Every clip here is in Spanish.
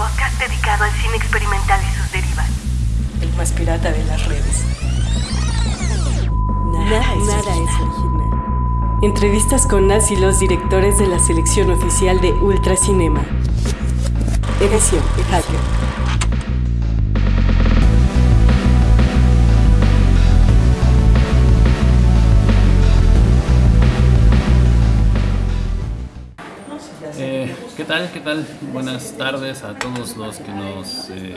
podcast dedicado al cine experimental y sus derivas. El más pirata de las redes. Nada, es, original. Entrevistas con las y los directores de la selección oficial de Ultracinema. Edición Hacker. Tal? ¿Qué tal? Buenas tardes a todos los que nos eh,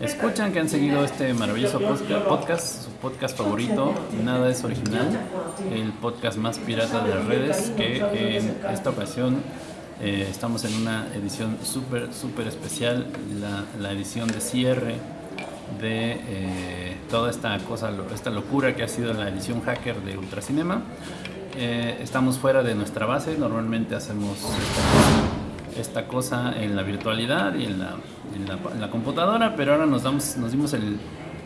escuchan, que han seguido este maravilloso podcast, su podcast favorito, Nada es Original, el podcast más pirata de las redes, que en esta ocasión eh, estamos en una edición súper, súper especial, la, edición de cierre de eh, toda esta cosa, esta locura que ha sido la edición hacker de Ultracinema. estamos fuera de nuestra base, normalmente hacemos esta cosa en la virtualidad y en la, en la, computadora, pero ahora nos, damos, nos dimos el,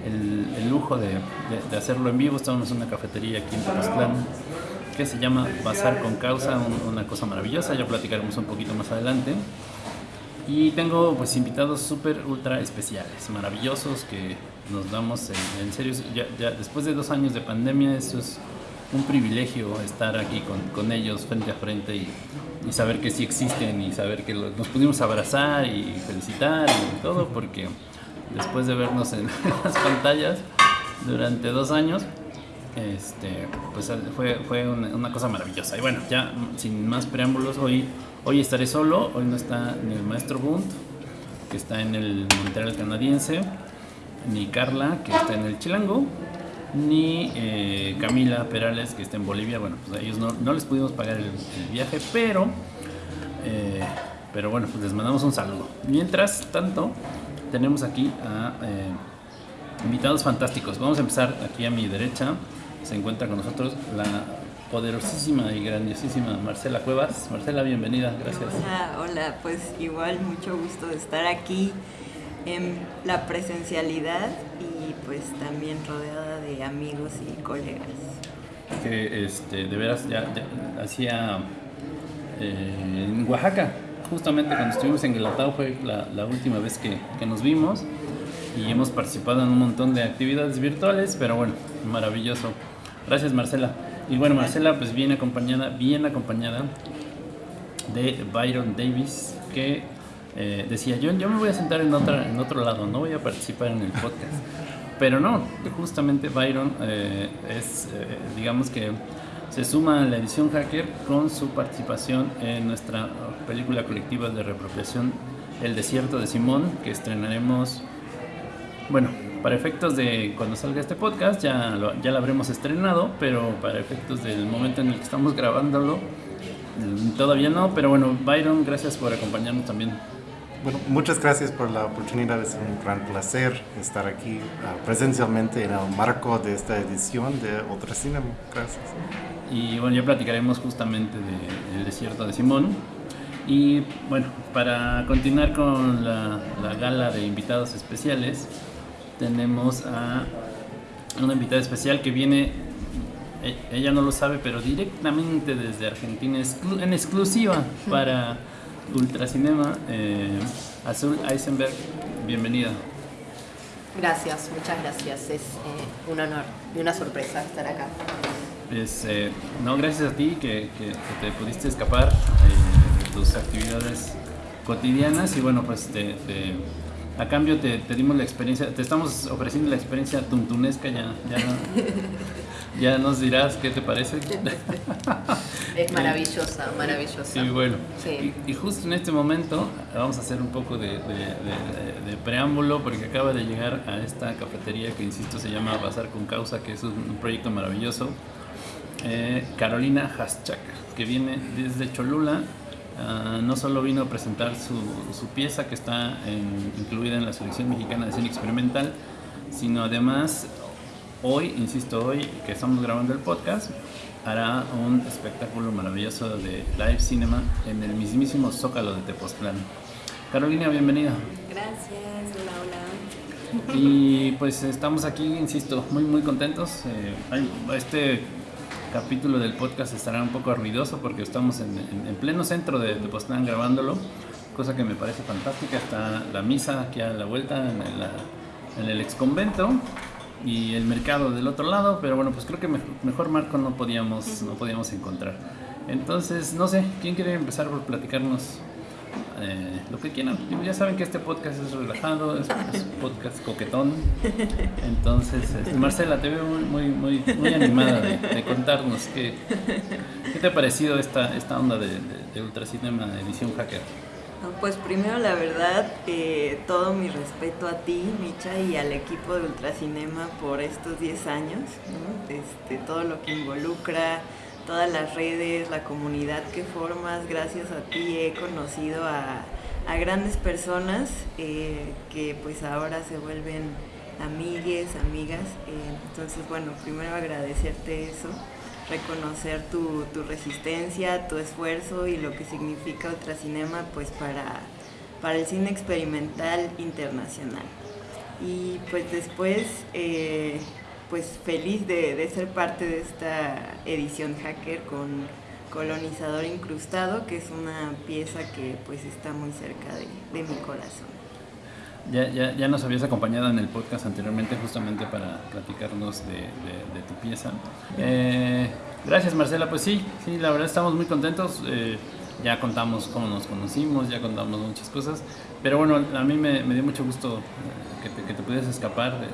el, lujo de, de, hacerlo en vivo. Estamos en una cafetería aquí en Tepoztlán que se llama Bazar con Causa, una cosa maravillosa, ya platicaremos un poquito más adelante. Y tengo pues invitados súper ultra especiales, maravillosos, que nos damos en, en serio, ya, ya, después de dos años de pandemia, eso es un privilegio estar aquí con, con ellos frente a frente y, y, saber que sí existen y saber que nos pudimos abrazar y felicitar y todo, porque después de vernos en las pantallas durante dos años, este, pues fue, fue una, cosa maravillosa. Y bueno, ya sin más preámbulos, hoy, hoy estaré solo, hoy no está ni el maestro Bunt, que está en el Montreal canadiense, ni Carla, que está en el Chilango, ni eh, Camila Perales, que está en Bolivia. Bueno, pues a ellos no, les pudimos pagar el, viaje, pero, eh, pero bueno, pues les mandamos un saludo. Mientras tanto, tenemos aquí a eh, invitados fantásticos. Vamos a empezar aquí a mi derecha. Se encuentra con nosotros la poderosísima y grandiosísima Marcela Cuevas. Marcela, bienvenida, gracias. Hola, hola, pues igual mucho gusto de estar aquí en la presencialidad pues también rodeada de amigos y colegas. Que este, de veras ya, hacía eh, en Oaxaca, justamente cuando estuvimos en Guelatao fue la, la última vez que, que, nos vimos y hemos participado en un montón de actividades virtuales, pero bueno, maravilloso. Gracias Marcela. Y bueno, Marcela pues viene acompañada, bien acompañada de Byron Davis, que eh, decía, yo, yo me voy a sentar en, otra, en otro lado, no voy a participar en el podcast. Pero no, justamente Byron eh, es, eh, digamos que se suma a la edición Hacker con su participación en nuestra película colectiva de reapropiación El Desierto de Simón, que estrenaremos, bueno, para efectos de cuando salga este podcast ya lo, ya lo habremos estrenado, pero para efectos del momento en el que estamos grabándolo, mm, todavía no, pero bueno, Byron, gracias por acompañarnos también bueno, muchas gracias por la oportunidad. Es un gran placer estar aquí uh, presencialmente en el marco de esta edición de Otra Cinema. Gracias. Y bueno, ya platicaremos justamente del desierto de Simón. Y bueno, para continuar con la, la, gala de invitados especiales, tenemos a una invitada especial que viene, e, ella no lo sabe, pero directamente desde Argentina, en exclusiva para Ultracinema. Eh, Azul Eisenberg, bienvenida. Gracias, muchas gracias. Es eh, un honor y una sorpresa estar acá. Es, eh, no, gracias a ti que, que, te pudiste escapar eh, de tus actividades cotidianas y bueno, pues te, te, a cambio te, te, dimos la experiencia, te estamos ofreciendo la experiencia tuntunesca, ya, ya, ya nos dirás qué te parece. Es maravillosa, maravillosa. Sí, bueno. Y, justo en este momento vamos a hacer un poco de, de, preámbulo porque acaba de llegar a esta cafetería que, insisto, se llama Bazar con Causa, que es un, proyecto maravilloso. Eh, Carolina Haschak, que viene desde Cholula. Uh, no solo vino a presentar su, su pieza que está en, incluida en la selección mexicana de cine experimental, sino además hoy, insisto, hoy que estamos grabando el podcast, hará un espectáculo maravilloso de live cinema en el mismísimo Zócalo de Tepoztlán. Carolina, bienvenida. Gracias, hola, hola. Y pues estamos aquí, insisto, muy muy contentos. Eh, este capítulo del podcast estará un poco ruidoso porque estamos en, en, pleno centro de Tepoztlán grabándolo cosa que me parece fantástica. Está la misa aquí a la vuelta en, la, en el ex convento y el mercado del otro lado, pero bueno, pues creo que mejor, marco no podíamos, no podíamos encontrar. Entonces, no sé, ¿quién quiere empezar por platicarnos eh, lo que quieran. Ya saben que este podcast es relajado, es, un podcast coquetón. Entonces, este, Marcela, te veo muy, muy, muy animada de, contarnos qué, qué, te ha parecido esta, esta onda de, de, Ultracinema Edición Hacker. Pues primero la verdad, eh, todo mi respeto a ti, Micha, y al equipo de Ultracinema por estos 10 años, este, todo lo que involucra, todas las redes, la comunidad que formas, gracias a ti he conocido a, grandes personas eh, que pues ahora se vuelven amigues, amigas. Eh, entonces, bueno, primero agradecerte eso, reconocer tu, resistencia, tu esfuerzo y lo que significa Ultracinema pues para, para el cine experimental internacional. Y pues después... Eh, pues feliz de, ser parte de esta edición hacker con Colonizador Incrustado, que es una pieza que pues está muy cerca de, mi corazón. Ya, ya, ya, nos habías acompañado en el podcast anteriormente justamente para platicarnos de, tu pieza. Eh, gracias Marcela, pues sí, sí, la verdad estamos muy contentos. Eh, ya contamos cómo nos conocimos, ya contamos muchas cosas, pero bueno, a mí me, dio mucho gusto eh, que te, que te pudieras escapar de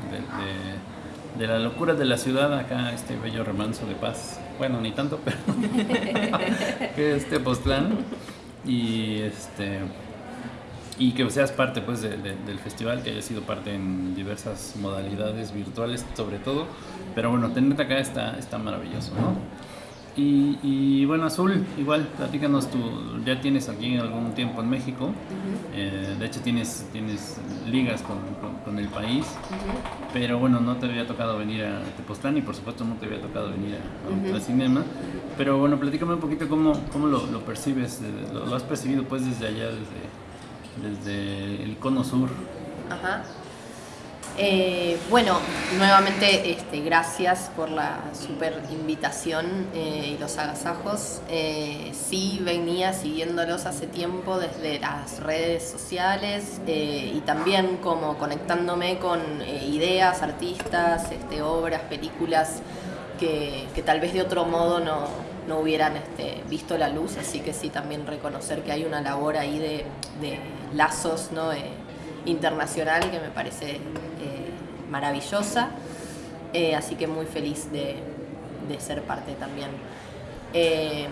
de la locura de la ciudad acá, este bello remanso de paz. Bueno, ni tanto, pero que este Postlán y este y que seas parte pues del festival, que hayas sido parte en diversas modalidades virtuales sobre todo, pero bueno, tenerte acá está, está maravilloso, ¿no? Y, bueno, Azul, igual, platícanos tú, ya tienes aquí algún tiempo en México, eh, de hecho tienes, tienes ligas con, con, el país, pero bueno, no te había tocado venir a Tepoztlán y por supuesto no te había tocado venir a, Cinema, pero bueno, platícame un poquito cómo, cómo lo, lo percibes, lo, lo, has percibido pues desde allá, desde, desde el cono sur. Ajá. Eh, bueno, nuevamente este, gracias por la super invitación eh, y los agasajos. Eh, sí venía siguiéndolos hace tiempo desde las redes sociales y también como conectándome con ideas, artistas, este, obras, películas que, tal vez de otro modo no, hubieran este, visto la luz. Así que sí también reconocer que hay una labor ahí de, lazos ¿no? internacional que me parece maravillosa, eh, así que muy feliz de, ser parte también. Eh,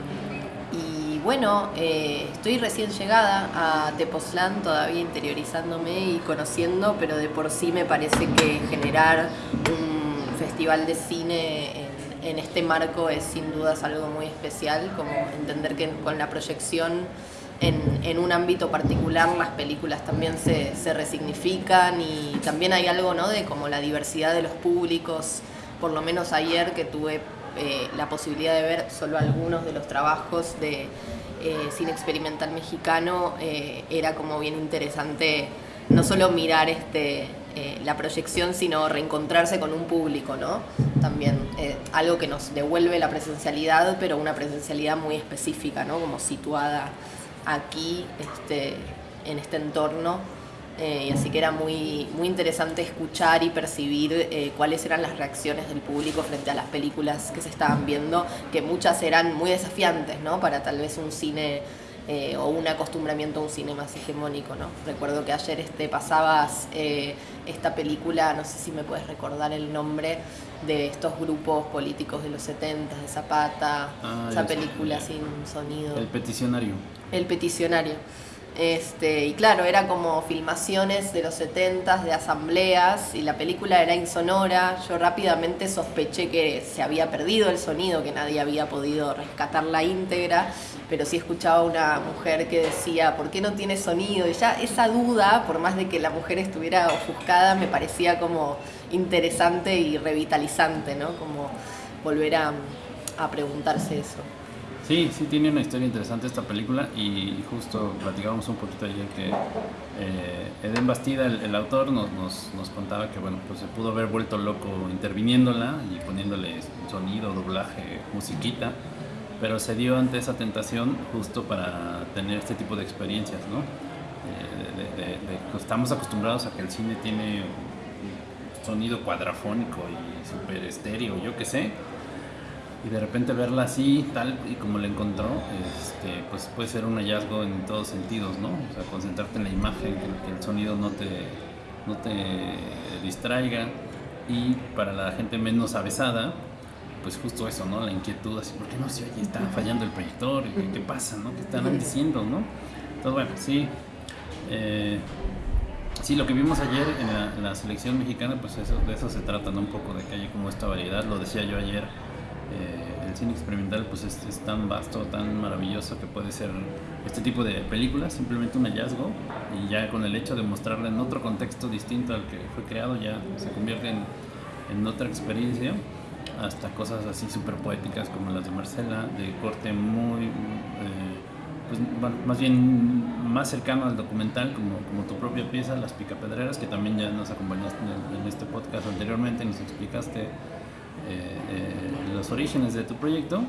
y bueno, eh, estoy recién llegada a Tepoztlán, todavía interiorizándome y conociendo, pero de por sí me parece que generar un festival de cine en, en este marco es sin dudas algo muy especial, como entender que con la proyección en, un ámbito particular las películas también se, resignifican y también hay algo ¿no? de como la diversidad de los públicos. Por lo menos ayer que tuve eh, la posibilidad de ver solo algunos de los trabajos de eh, cine experimental mexicano, eh, era como bien interesante no solo mirar este, la proyección, sino reencontrarse con un público, ¿no? También algo que nos devuelve la presencialidad, pero una presencialidad muy específica, ¿no? Como situada aquí este, en este entorno. Eh, así que era muy, muy interesante escuchar y percibir eh, cuáles eran las reacciones del público frente a las películas que se estaban viendo, que muchas eran muy desafiantes, ¿no? Para tal vez un cine eh, o un acostumbramiento a un cine más hegemónico, ¿no? Recuerdo que ayer este, pasabas esta película, no sé si me puedes recordar el nombre, de estos grupos políticos de los 70, de Zapata, ah, esa película sin sonido. El peticionario. El peticionario. Este, y claro, era como filmaciones de los 70 de asambleas y la película era insonora. Yo rápidamente sospeché que se había perdido el sonido, que nadie había podido rescatar la íntegra, pero sí escuchaba una mujer que decía, ¿por qué no tiene sonido? Y ya esa duda, por más de que la mujer estuviera ofuscada, me parecía como interesante y revitalizante, ¿no? Como volver a preguntarse eso. Sí, sí tiene una historia interesante esta película y justo platicábamos un poquito ayer que eh, Eden Bastida, el, autor, nos, nos, nos, contaba que bueno, pues se pudo haber vuelto loco interviniéndola y poniéndole sonido, doblaje, musiquita, pero se dio ante esa tentación justo para tener este tipo de experiencias, ¿no? estamos acostumbrados a que el cine tiene sonido cuadrafónico y super estéreo, yo qué sé. Y de repente verla así, tal y como la encontró, este, pues puede ser un hallazgo en todos sentidos, ¿no? O sea, concentrarte en la imagen, que, el sonido no te, no te distraiga. Y para la gente menos avesada, pues justo eso, ¿no? La inquietud, así, ¿por qué no se oye? Está fallando el proyector, ¿qué, pasa, no? ¿Qué están diciendo, no? Entonces, bueno, sí. Eh, Sí, lo que vimos ayer en la, selección mexicana, pues eso, de eso se trata, ¿no? Un poco de que haya como esta variedad, lo decía yo ayer, eh, el cine experimental pues es, tan vasto, tan maravilloso que puede ser este tipo de películas, simplemente un hallazgo, y ya con el hecho de mostrarla en otro contexto distinto al que fue creado, ya se convierte en, otra experiencia, hasta cosas así súper poéticas como las de Marcela, de corte muy... Eh, pues, más bien más cercano al documental, como, tu propia pieza, Las Picapedreras, que también ya nos acompañaste en, este podcast anteriormente, nos explicaste eh, los orígenes de tu proyecto.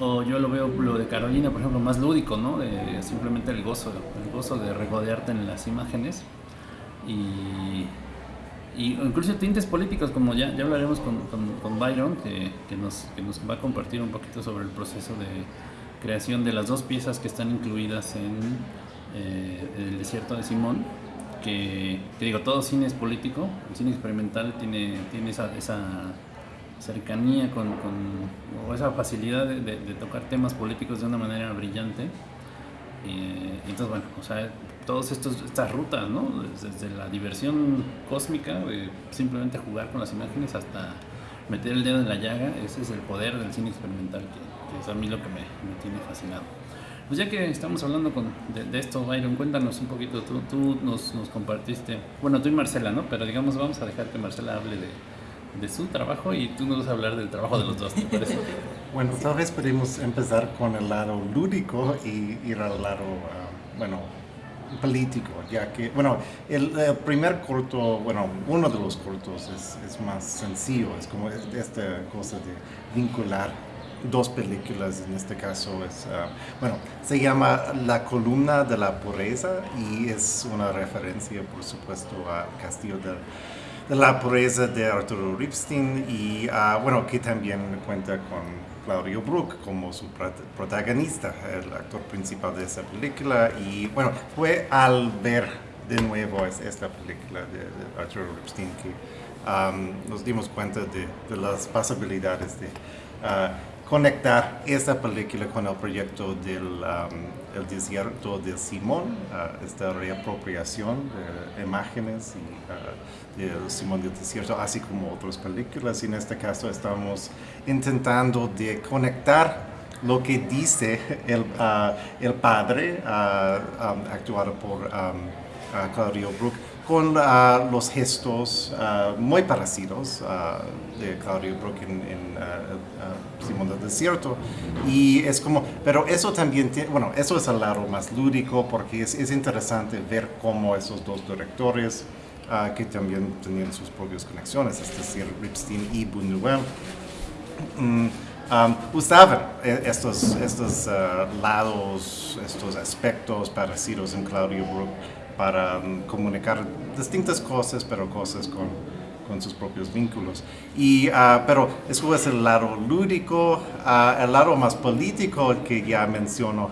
O yo lo veo, lo de Carolina, por ejemplo, más lúdico, ¿no? simplemente el gozo, el gozo de regodearte en las imágenes. Y, y incluso tintes políticos, como ya, ya hablaremos con, con, con Byron, que, que, nos, que nos va a compartir un poquito sobre el proceso de creación de las dos piezas que están incluidas en eh, El desierto de Simón, que, digo, todo cine es político, el cine experimental tiene, tiene esa, esa cercanía con, con, o esa facilidad de, tocar temas políticos de una manera brillante. Eh, entonces, bueno, o sea, todas estas rutas, ¿no? Desde, la diversión cósmica, simplemente jugar con las imágenes hasta meter el dedo en la llaga, ese es el poder del cine experimental que, es a mí lo que me, tiene fascinado. Pues ya que estamos hablando con, de, esto, Byron, cuéntanos un poquito, tú, tú nos, nos, compartiste, bueno, tú y Marcela, ¿no? Pero digamos, vamos a dejar que Marcela hable de, de su trabajo y tú nos vas a hablar del trabajo de los dos, ¿te parece? bueno, tal vez podemos empezar con el lado lúdico y ir al lado, ah, bueno, político, ya que, bueno, el, primer corto, bueno, uno de los cortos es, más sencillo, es como esta cosa de vincular dos películas, en este caso es, ah, bueno, se llama La columna de la pureza y es una referencia, por supuesto, al Castillo de, la pureza de Arturo Ripstein y, uh, bueno, que también cuenta con Claudio Brook como su protagonista, el actor principal de esa película. Y, bueno, fue al ver de nuevo esta película de, Arturo Ripstein que nos dimos cuenta de, de las posibilidades de uh, conectar esta película con el proyecto del um, desierto de Simón, uh, esta reapropiación de imágenes y, de Simón del desierto, así como otras películas. Y en este caso estamos intentando de conectar lo que dice el, uh, el padre, um, actuado por Claudio Brook, con uh, los gestos uh, muy parecidos uh, de Claudio Brook en, Simón del Desierto. Y es como, pero eso también, tiene, bueno, eso es el lado más lúdico porque es, es interesante ver cómo esos dos directores, que también tenían sus propias conexiones, es decir, Ripstein y Buñuel, mm, um, usaban e, estos, estos lados, estos aspectos parecidos en Claudio Brook para mm, comunicar distintas cosas, pero cosas con, con sus propios vínculos. Y, uh, pero eso es el lado lúdico, uh, el lado más político que ya mencionó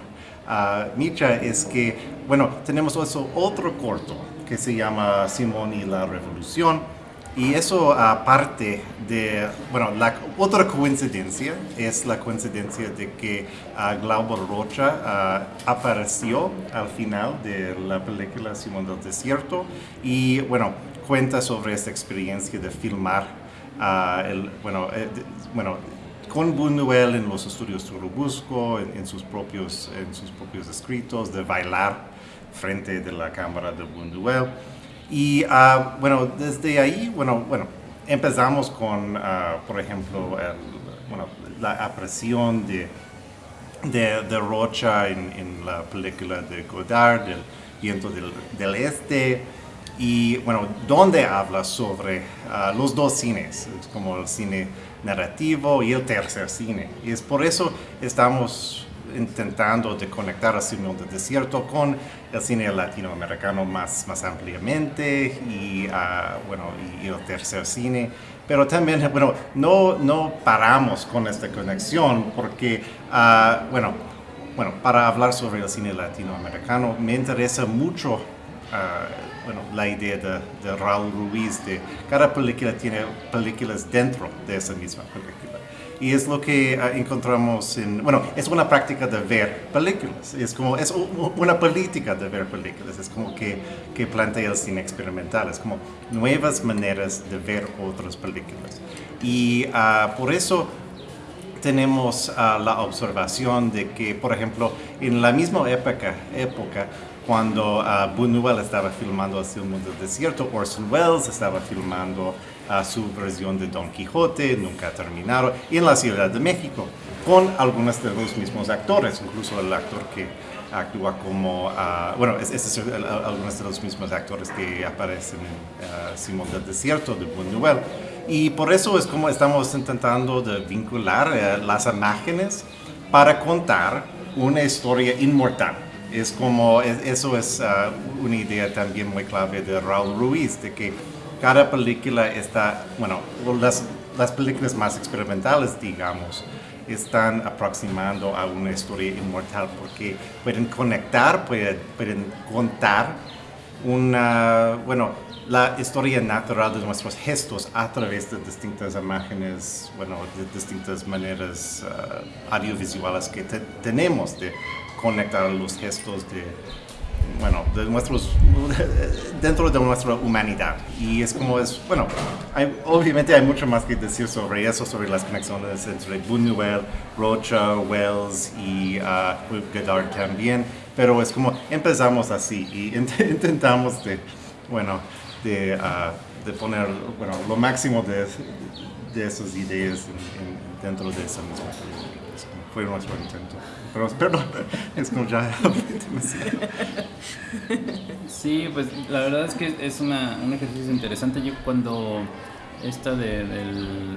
uh, Micha es que, bueno, tenemos eso otro corto que se llama Simón y la Revolución, y eso aparte de, bueno, la otra coincidencia es la coincidencia de que uh, Glauber Rocha ah, apareció al final de la película Simón del Desierto y, bueno, cuenta sobre esta experiencia de filmar, uh, el, bueno, eh, bueno, con Buñuel en los estudios Turubusco, en, en, sus propios, en sus propios escritos, de bailar frente de la cámara de Buñuel. Y uh, bueno, desde ahí, bueno, bueno empezamos con, uh, por ejemplo, el, bueno, la apreciación de, de, de Rocha en, en, la película de Godard, del viento del, del este, y bueno, donde habla sobre uh, los dos cines, como el cine narrativo y el tercer cine. Y es por eso estamos intentando de conectar el cine del desierto con el cine latinoamericano más, más ampliamente y, ah, bueno, y, el tercer cine. Pero también, bueno, no, no paramos con esta conexión porque, ah, bueno, bueno, para hablar sobre el cine latinoamericano me interesa mucho bueno, la idea de, de, Raúl Ruiz, de cada película tiene películas dentro de esa misma película. Y es lo que ah, encontramos en, bueno, es una práctica de ver películas, es como, es una política de ver películas, es como que, que plantea el cine experimental, es como nuevas maneras de ver otras películas. Y uh, por eso tenemos uh, la observación de que, por ejemplo, en la misma época, época cuando uh, Buñuel estaba filmando El mundo del desierto, Orson Welles estaba filmando uh, su versión de Don Quijote, nunca terminado, y en la Ciudad de México, con algunos de los mismos actores, incluso el actor que actúa como, uh, bueno, es, algunos de los mismos actores que aparecen en Simón del Desierto de Buñuel. Y por eso es como estamos intentando de vincular eh, las imágenes para contar una historia inmortal es como, eso es ah, una idea también muy clave de Raúl Ruiz, de que cada película está, bueno, las, las películas más experimentales, digamos, están aproximando a una historia inmortal porque pueden conectar, pueden, pueden contar una, bueno, la historia natural de nuestros gestos a través de distintas imágenes, bueno, de distintas maneras uh, audiovisuales que tenemos de conectar los gestos de, bueno, de nuestros, dentro de nuestra humanidad. Y es como es, bueno, obviamente hay mucho más que decir sobre eso, sobre las conexiones entre Buñuel, Rocha, Wells y uh, Godard también, pero es como empezamos así y intentamos de, bueno, de, uh, de poner, bueno, lo máximo de, de esas ideas dentro de esa misma Fue nuestro intento. Pero, perdón, es como ya Sí, pues la verdad es que es una, un ejercicio interesante. Yo cuando esta de, del,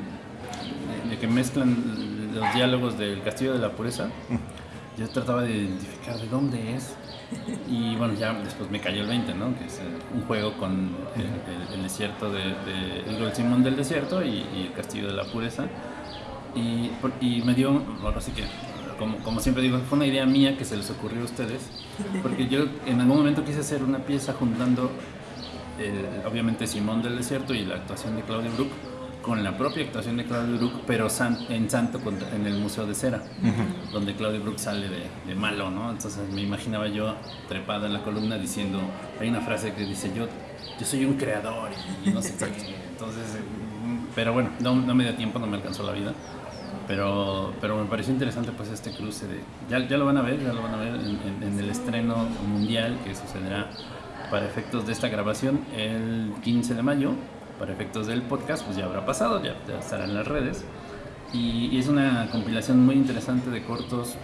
de, que mezclan los diálogos del Castillo de la Pureza, yo trataba de identificar de dónde es. Y bueno, ya después me cayó el 20, ¿no? Que es eh, un juego con el, desierto de, de, el Simón del Desierto y, y, el Castillo de la Pureza. Y, y me dio, bueno, así que como, como, siempre digo, fue una idea mía que se les ocurrió a ustedes, porque yo en algún momento quise hacer una pieza juntando, obviamente, Simón del Desierto y la actuación de Claudia Brook con la propia actuación de Claudia Brook, pero en Santo, en el Museo de Cera, donde Claudia Brook sale de, malo, ¿no? Entonces me imaginaba yo trepada en la columna diciendo, hay una frase que dice, yo, yo soy un creador y, no sé qué. Entonces, pero bueno, no, no me dio tiempo, no me alcanzó la vida pero, pero me pareció interesante pues este cruce de, ya, ya lo van a ver, ya lo van a ver en, el estreno mundial que sucederá para efectos de esta grabación el 15 de mayo, para efectos del podcast pues ya habrá pasado, ya, estará en las redes. Y, y, es una compilación muy interesante de cortos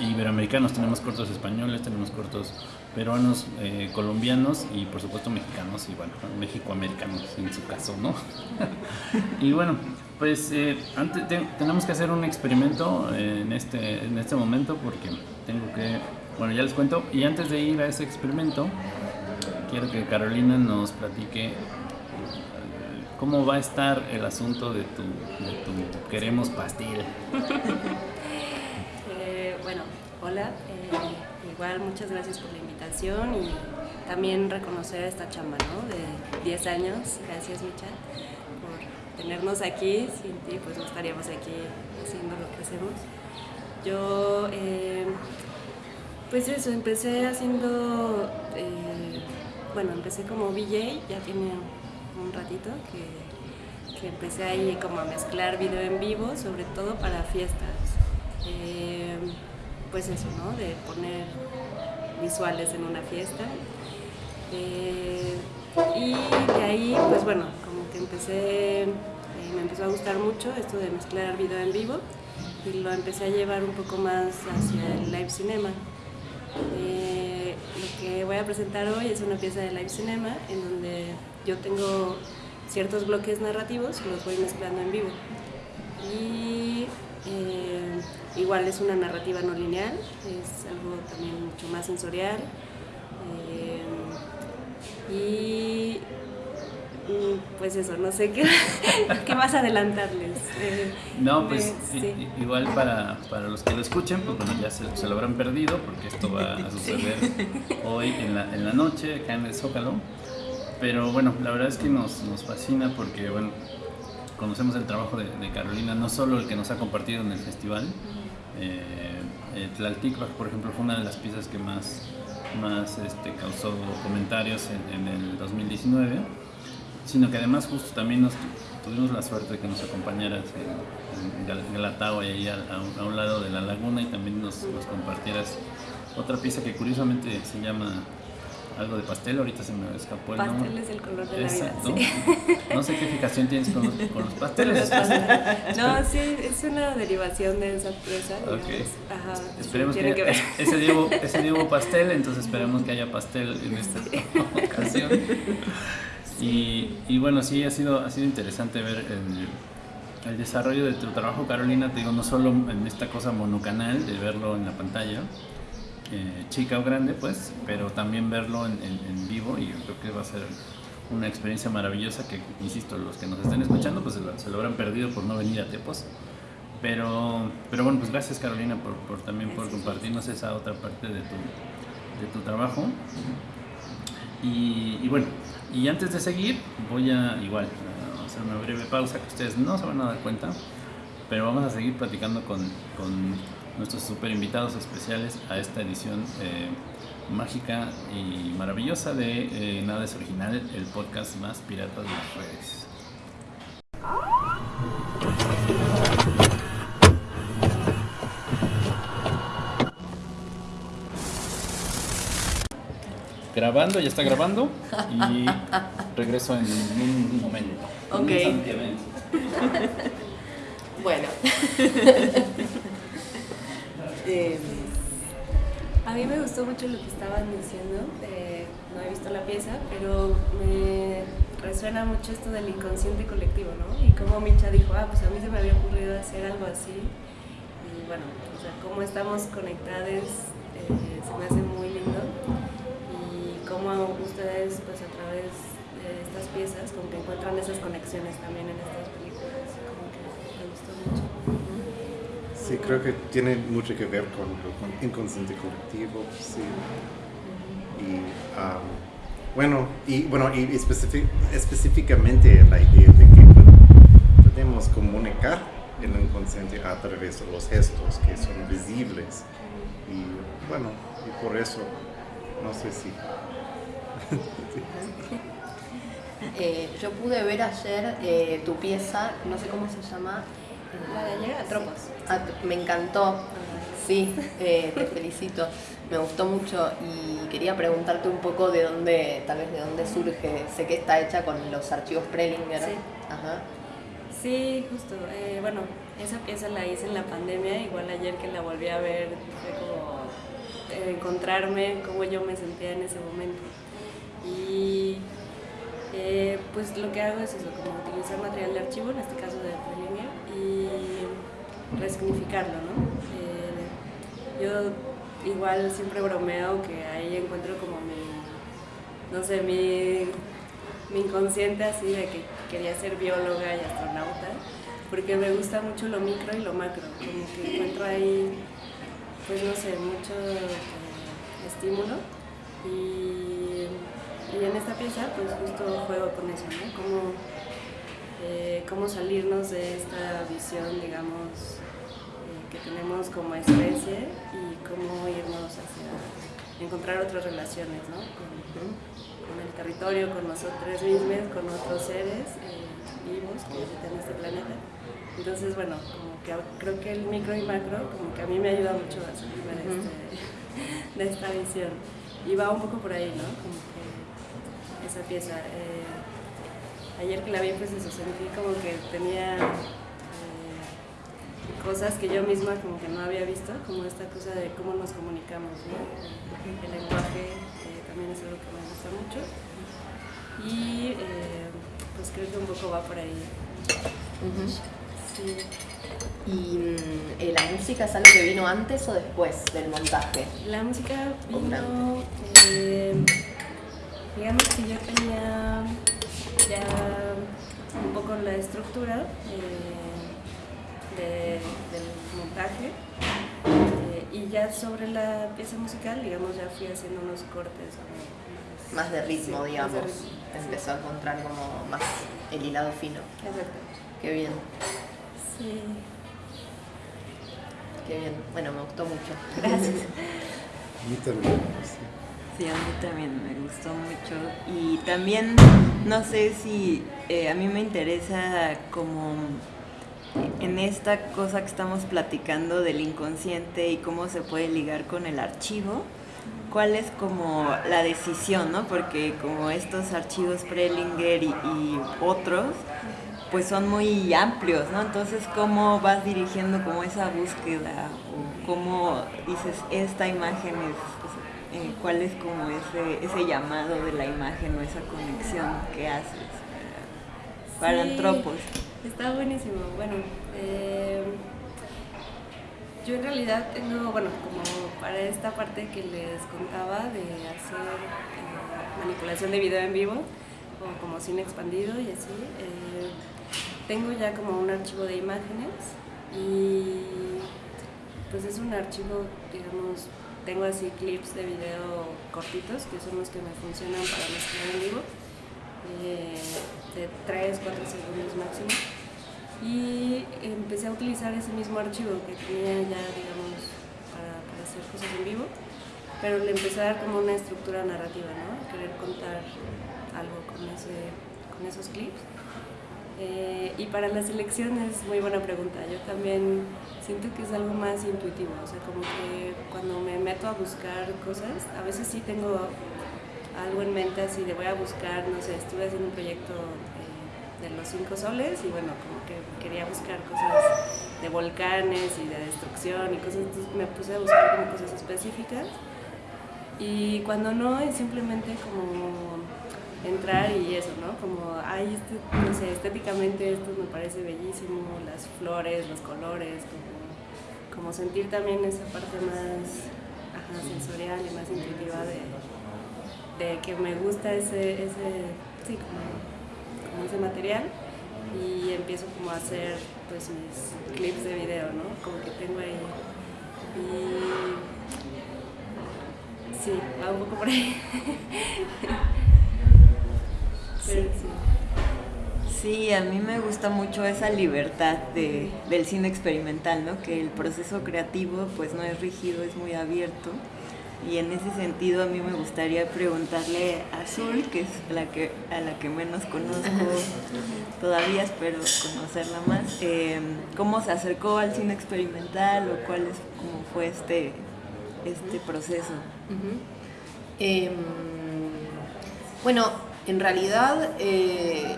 iberoamericanos, tenemos cortos españoles, tenemos cortos peruanos, eh, colombianos y por supuesto mexicanos y bueno, mexicoamericanos en su caso, ¿no? y bueno, pues eh, antes tenemos que hacer un experimento en este, en este momento porque tengo que, bueno, ya les cuento, y antes de ir a ese experimento, quiero que Carolina nos platique eh, cómo va a estar el asunto de tu, de tu queremos pastil. eh, bueno, hola, igual muchas gracias por la invitación y también reconocer esta chamba, ¿no? De 10 años, gracias Micha tenernos aquí. Sin ti, pues no estaríamos aquí haciendo lo que hacemos. Yo, eh, pues eso, empecé haciendo, eh, bueno, empecé como VJ, ya tiene un ratito que, que, empecé ahí como a mezclar video en vivo, sobre todo para fiestas. Eh, pues eso, ¿no? De poner visuales en una fiesta. Y de ahí, pues bueno, empecé, eh, me empezó a gustar mucho esto de mezclar video en vivo y lo empecé a llevar un poco más hacia el live cinema. Eh, lo que voy a presentar hoy es una pieza de live cinema en donde yo tengo ciertos bloques narrativos y los voy mezclando en vivo. Y eh, igual es una narrativa no lineal, es algo también mucho más sensorial. Y mm, pues eso, no sé qué, qué más adelantarles. Eh, no, pues igual para, para, los que lo escuchen, pues bueno, ya se, se, lo habrán perdido porque esto va a suceder hoy en la, en la noche acá en el Zócalo. Pero bueno, la verdad es que nos, nos fascina porque bueno, conocemos el trabajo de, Carolina, no solo el que nos ha compartido en el festival, eh, eh por ejemplo, fue una de las piezas que más, más este, causó comentarios en, el 2019, sino que además justo también tuvimos la suerte de que nos acompañaras en, en Galatao y ahí a, un lado de la laguna y también nos compartieras otra pieza que curiosamente se llama algo de pastel, ahorita se me escapó el pastel nombre. es el color de la vida. No sé qué fijación tienes con los, con los pasteles. no, sí, es una derivación de esa pieza. Okay. Ajá, esperemos que, que ese, día hubo, ese día pastel, entonces esperemos que haya pastel en esta ocasión. Y, y, bueno, sí, ha sido, ha sido interesante ver el, el desarrollo de tu trabajo, Carolina, te digo, no solo en esta cosa monocanal, de verlo en la pantalla, eh, chica o grande, pues, pero también verlo en, vivo y yo creo que va a ser una experiencia maravillosa que, insisto, los que nos estén escuchando pues se lo, habrán perdido por no venir a Tepos. Pero, pero bueno, pues gracias Carolina por, por también por compartirnos esa otra parte de tu, de tu trabajo. Y, bueno, y antes de seguir, voy a igual a hacer una breve pausa que ustedes no se van a dar cuenta, pero vamos a seguir platicando con, con nuestros super invitados especiales a esta edición eh, mágica y maravillosa de eh, Nada es Original, el podcast más pirata de las redes. Grabando, ya está grabando y regreso en un momento. Ok. bueno. Eh, a mí me gustó mucho lo que estaban diciendo. Eh, no he visto la pieza, pero me resuena mucho esto del inconsciente colectivo, ¿no? Y como Micha dijo, ah, pues a mí se me había ocurrido hacer algo así. Y bueno, o sea, cómo estamos conectados eh, se me hace muy lindo. Y cómo ustedes, pues a través de estas piezas, como que encuentran esas conexiones también en estas películas. Como que me gustó mucho. Sí, creo que tiene mucho que ver con, el inconsciente colectivo, sí. Y bueno, y bueno, y específicamente la idea de que podemos comunicar el inconsciente a través de los gestos que son visibles. Y bueno, y por eso, no sé si. Eh, yo pude ver ayer eh, tu pieza, no sé cómo se llama, la de ayer, Atropos. Ah, me encantó, sí, eh, te felicito. Me gustó mucho y quería preguntarte un poco de dónde, tal vez de dónde surge. Sé que está hecha con los archivos Prelinger. Sí. Ajá. Sí, justo. Eh, bueno, esa pieza la hice en la pandemia, igual ayer que la volví a ver fue como eh, encontrarme cómo yo me sentía en ese momento. Y pues lo que hago es eso, como utilizar material de archivo, en este caso de resignificarlo, ¿no? Eh, yo igual siempre bromeo que ahí encuentro como mi, no sé, mi, mi inconsciente así de que quería ser bióloga y astronauta, porque me gusta mucho lo micro y lo macro, como que encuentro ahí, pues no sé, mucho eh, estímulo y, y, en esta pieza pues justo juego con eso, ¿no? Como, eh, cómo salirnos de esta visión, digamos, que tenemos como especie y cómo irnos hacia encontrar otras relaciones, ¿no? Con, el territorio, con nosotros mismos, con otros seres eh, vivos que habitan este planeta. Entonces, bueno, como que creo que el micro y macro, como que a mí me ayuda mucho a salirme de, este, de esta visión. Y va un poco por ahí, ¿no? Como que esa pieza ayer que la vi pues eso, sentí como que tenía eh, cosas que yo misma como que no había visto, como esta cosa de cómo nos comunicamos, El lenguaje eh, también es algo que me gusta mucho y eh, pues creo que un poco va por ahí. Sí. ¿Y mm, la música es algo que vino antes o después del montaje? La música vino, eh, digamos que yo tenía ya un poco la estructura del montaje eh, y ya sobre la pieza musical, digamos, ya fui haciendo unos cortes más de ritmo, digamos. Empezó a encontrar como más el hilado fino. Exacto. Qué bien. Sí. Qué bien. Bueno, me gustó mucho. Gracias. A mí también. Sí, a mí también me gustó mucho. Y también, no sé si eh, a mí me interesa como en esta cosa que estamos platicando del inconsciente y cómo se puede ligar con el archivo, cuál es como la decisión, ¿no? Porque como estos archivos Prelinger y, y otros, pues son muy amplios, ¿no? Entonces, ¿cómo vas dirigiendo como esa búsqueda? O cómo dices, esta imagen es, eh, cuál es como ese, ese llamado de la imagen o esa conexión que haces para, para Sí, Antropos? Está buenísimo. Bueno, eh, yo en realidad tengo, bueno, como para esta parte que les contaba de hacer eh, manipulación de video en vivo o como cine expandido y así, eh, tengo ya como un archivo de imágenes y pues es un archivo, digamos, tengo así clips de video cortitos que son los que me funcionan para mezclar en vivo de 3, 4 segundos máximo. Y empecé a utilizar ese mismo archivo que tenía ya, digamos, para, para hacer cosas en vivo, pero le empecé a dar como una estructura narrativa, ¿no? Querer contar algo con, ese, con esos clips. Eh, y para la selección es muy buena pregunta. Yo también siento que es algo más intuitivo, o sea, como que cuando me meto a buscar cosas, a veces sí tengo algo en mente así de voy a buscar, no sé, estuve haciendo un proyecto eh, de los cinco soles y bueno, como que quería buscar cosas de volcanes y de destrucción y cosas, entonces me puse a buscar como cosas específicas y cuando no es simplemente como entrar y eso, ¿no? Como, ay, este, no sé, estéticamente esto me parece bellísimo, las flores, los colores, como, como sentir también esa parte más ajá, sensorial y más intuitiva de, de que me gusta ese, ese sí, como, como ese material y empiezo como a hacer pues mis clips de video, ¿no? Como que tengo ahí y sí, va un poco por ahí. Pero sí. Sí, a mí me gusta mucho esa libertad de, del cine experimental, ¿no? Que el proceso creativo pues no es rígido, es muy abierto. Y en ese sentido a mí me gustaría preguntarle a Azul, que es la que, a la que menos conozco todavía, espero conocerla más, eh, cómo se acercó al cine experimental o cuál es, cómo fue este, este proceso. Em, bueno, en realidad eh,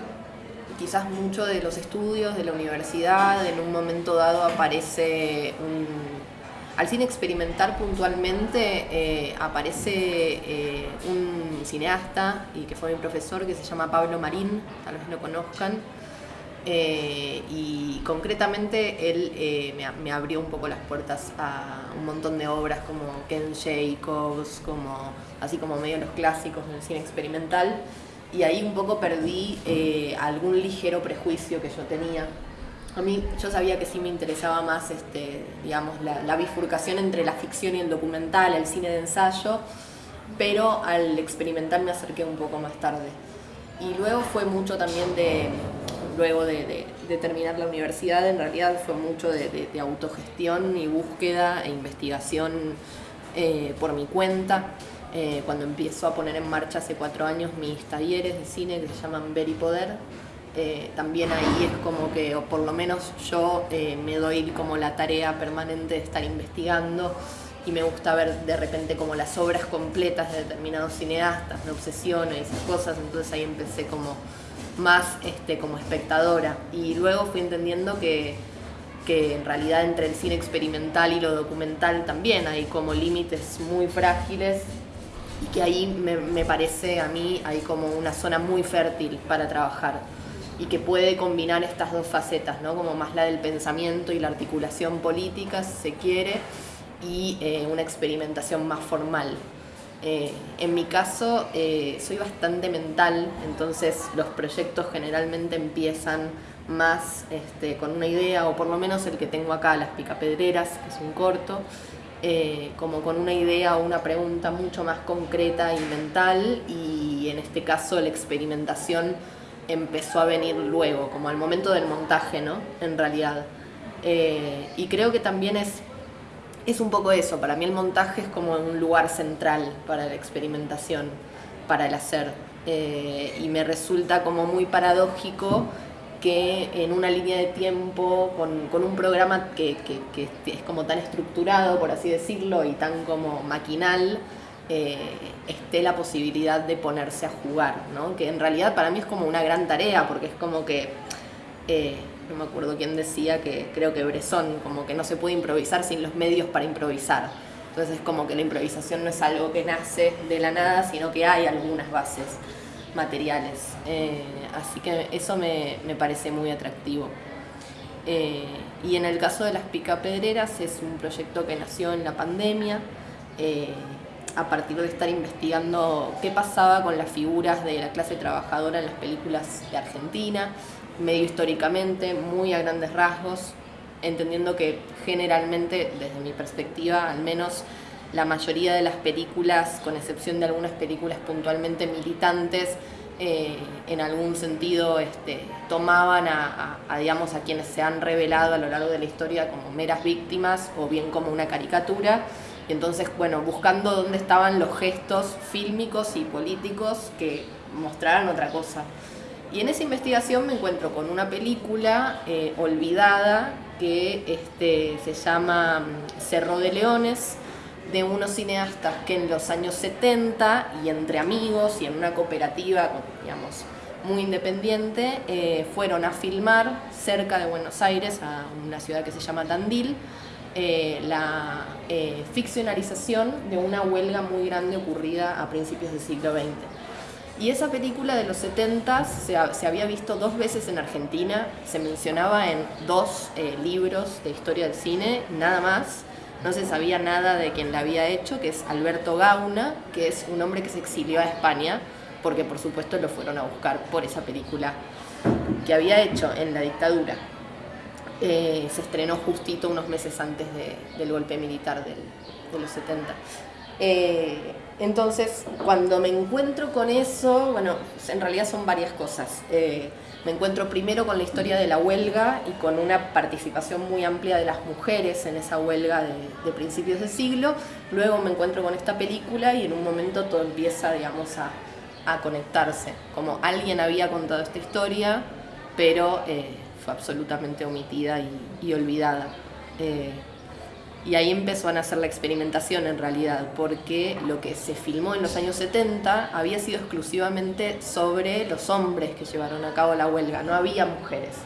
quizás mucho de los estudios de la universidad en un momento dado aparece un... Al cine experimental puntualmente eh, aparece eh, un cineasta y que fue mi profesor que se llama Pablo Marín, tal vez lo conozcan. Eh, y concretamente él me, me abrió un poco las puertas a un montón de obras como Ken Jacobs, como, así como medio los clásicos del cine experimental. Y ahí un poco perdí algún ligero prejuicio que yo tenía. A mí yo sabía que sí me interesaba más, este, digamos, la, bifurcación entre la ficción y el documental, el cine de ensayo, pero al experimental me acerqué un poco más tarde. Y luego fue mucho también de, luego de, terminar la universidad, en realidad fue mucho de autogestión y búsqueda e investigación eh, por mi cuenta. Eh, cuando empiezo a poner en marcha hace cuatro años mis talleres de cine que se llaman Ver y Poder, eh, también ahí es como que, o por lo menos yo eh, me doy como la tarea permanente de estar investigando y me gusta ver de repente como las obras completas de determinados cineastas, de obsesiones y esas cosas, entonces ahí empecé como más este, como espectadora y luego fui entendiendo que, que en realidad entre el cine experimental y lo documental también hay como límites muy frágiles y que ahí me, me parece a mí hay como una zona muy fértil para trabajar. Y que puede combinar estas dos facetas, ¿no? como más la del pensamiento y la articulación política, si se quiere, y eh, una experimentación más formal. Eh, en mi caso, eh, soy bastante mental, entonces los proyectos generalmente empiezan más este, con una idea, o por lo menos el que tengo acá, Las Picapedreras, que es un corto, como con una idea o una pregunta mucho más concreta y mental, y en este caso la experimentación empezó a venir luego, como al momento del montaje, ¿no? En realidad. Eh, y creo que también es, es un poco eso, para mí el montaje es como un lugar central para la experimentación, para el hacer. Eh, y me resulta como muy paradójico que en una línea de tiempo, con, un programa que, que, es como tan estructurado, por así decirlo, y tan como maquinal, eh, esté la posibilidad de ponerse a jugar, ¿no? que en realidad para mí es como una gran tarea, porque es como que, eh, no me acuerdo quién decía, que creo que Bresson, como que no se puede improvisar sin los medios para improvisar. Entonces es como que la improvisación no es algo que nace de la nada, sino que hay algunas bases materiales. Eh, así que eso me, me parece muy atractivo. y en el caso de las picapedreras es un proyecto que nació en la pandemia a partir de estar investigando qué pasaba con las figuras de la clase trabajadora en las películas de Argentina, medio históricamente, muy a grandes rasgos, entendiendo que generalmente, desde mi perspectiva, al menos la mayoría de las películas, con excepción de algunas películas puntualmente militantes, eh, en algún sentido este, tomaban a, digamos, a quienes se han revelado a lo largo de la historia como meras víctimas o bien como una caricatura y entonces, bueno, buscando dónde estaban los gestos fílmicos y políticos que mostraran otra cosa. Y en esa investigación me encuentro con una película eh, olvidada que este, se llama mm, Cerro de Leones, de unos cineastas que en los años 70 y entre amigos y en una cooperativa, digamos, muy independiente, eh, fueron a filmar cerca de Buenos Aires, a una ciudad que se llama Tandil, eh, la eh, ficcionalización de una huelga muy grande ocurrida a principios del siglo XX. Y esa película de los 70 se, había visto dos veces en Argentina, se mencionaba en dos eh, libros de historia del cine, nada más. No se sabía nada de quien la había hecho, que es Alberto Gauna, que es un hombre que se exilió a España, porque por supuesto lo fueron a buscar por esa película que había hecho en la dictadura. Eh, se estrenó justito unos meses antes del golpe militar de los 70. Eh, entonces, cuando me encuentro con eso, bueno, en realidad son varias cosas. Eh, me encuentro primero con la historia de la huelga y con una participación muy amplia de las mujeres en esa huelga de, principios de siglo. Luego me encuentro con esta película y en un momento todo empieza, digamos, a, a conectarse. Como alguien había contado esta historia, pero absolutamente omitida y, olvidada. Eh, y ahí empezó a nacer la experimentación en realidad, porque lo que se filmó en los años 70 había sido exclusivamente sobre los hombres que llevaron a cabo la huelga, no había mujeres.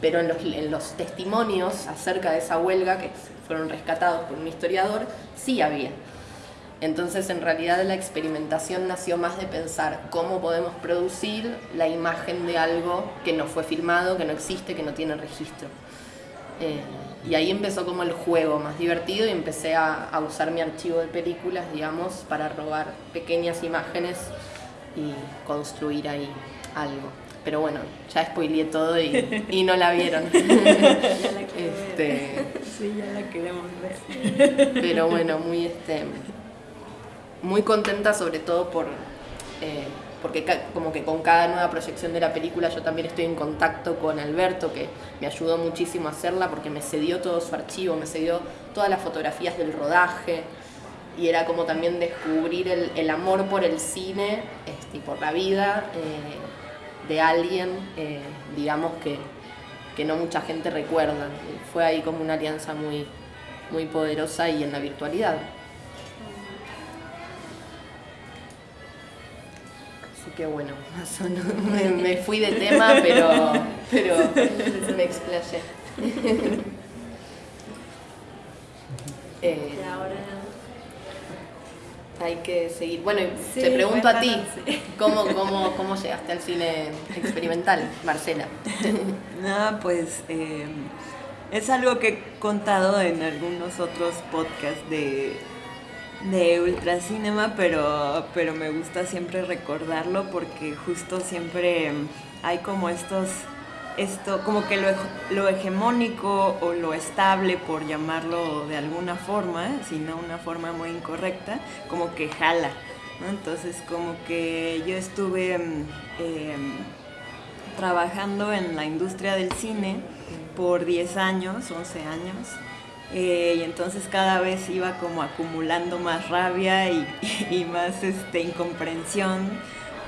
Pero en los testimonios acerca de esa huelga, que fueron rescatados por un historiador, sí había. Entonces, en realidad, la experimentación nació más de pensar cómo podemos producir la imagen de algo que no fue filmado, que no existe, que no tiene registro. Eh, y ahí empezó como el juego más divertido y empecé a, usar mi archivo de películas, digamos, para robar pequeñas imágenes y construir ahí algo. Pero bueno, ya spoileé todo y, no la vieron. este, sí, ya la queremos ver. Pero bueno, muy este muy contenta sobre todo por, eh, porque como que con cada nueva proyección de la película yo también estoy en contacto con Alberto, que me ayudó muchísimo a hacerla porque me cedió todo su archivo, me cedió todas las fotografías del rodaje y era como también descubrir el, amor por el cine este, y por la vida eh, de alguien, eh, digamos, que, que no mucha gente recuerda. Fue ahí como una alianza muy, muy poderosa y en la virtualidad. Que bueno, me, fui de tema, pero, pero me explayé. Eh, ahora hay que seguir. Bueno, Sí, te pregunto a ti, sí. ¿cómo, cómo, ¿cómo llegaste al cine experimental, Marcela? No, pues eh, es algo que he contado en algunos otros podcasts de, de Ultracinema, pero, pero me gusta siempre recordarlo porque justo siempre hay como estos, esto, como que lo, lo hegemónico o lo estable, por llamarlo de alguna forma, si no una forma muy incorrecta, como que jala. Entonces como que yo estuve... mm, em, trabajando en la industria del cine por 10 años, 11 años. Eh, y entonces cada vez iba como acumulando más rabia y, más este, incomprensión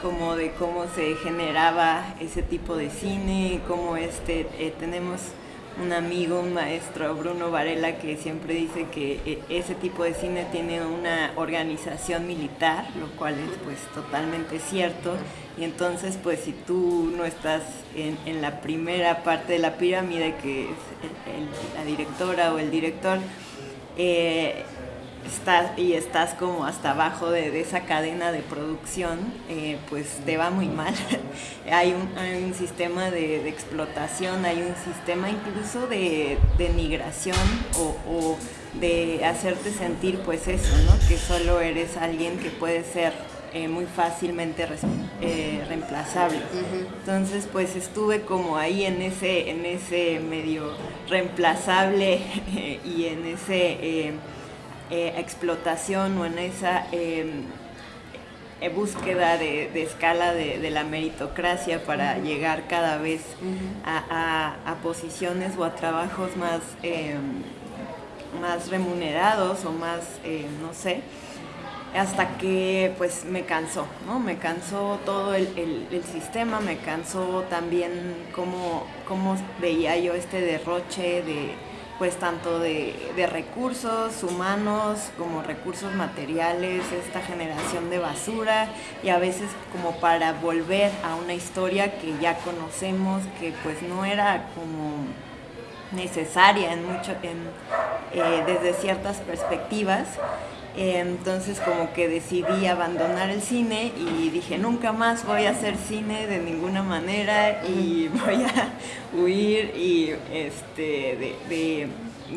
como de cómo se generaba ese tipo de cine, cómo este, eh, tenemos un amigo, un maestro, Bruno Varela, que siempre dice que eh, ese tipo de cine tiene una organización militar, lo cual es pues totalmente cierto. Y entonces pues si tú no estás en, en la primera parte de la pirámide, que es el- la directora o el director, eh, estás y estás como hasta abajo de, de esa cadena de producción, eh, pues te va muy mal. hay, un, hay un sistema de, de explotación, hay un sistema incluso de denigración o, o de hacerte sentir pues eso, ¿no? Que solo eres alguien que puede ser eh, muy fácilmente eh, reemplazable. Entonces pues estuve como ahí en ese, en ese medio reemplazable y en ese... eh, explotación o en esa eh, eh, búsqueda de, de escala de, de la meritocracia para llegar cada vez a, a- a posiciones o a trabajos más, eh, más remunerados o más, no sé, hasta que pues me cansó, ¿no? Me cansó todo el, el- el sistema, me cansó también cómo, cómo veía yo este derroche de pues tanto de, de recursos humanos como recursos materiales, esta generación de basura y a veces como para volver a una historia que ya conocemos, que pues no era como necesaria en mucho, en, eh, desde ciertas perspectivas. Entonces como que decidí abandonar el cine y dije nunca más voy a hacer cine de ninguna manera y voy a huir y este de, de-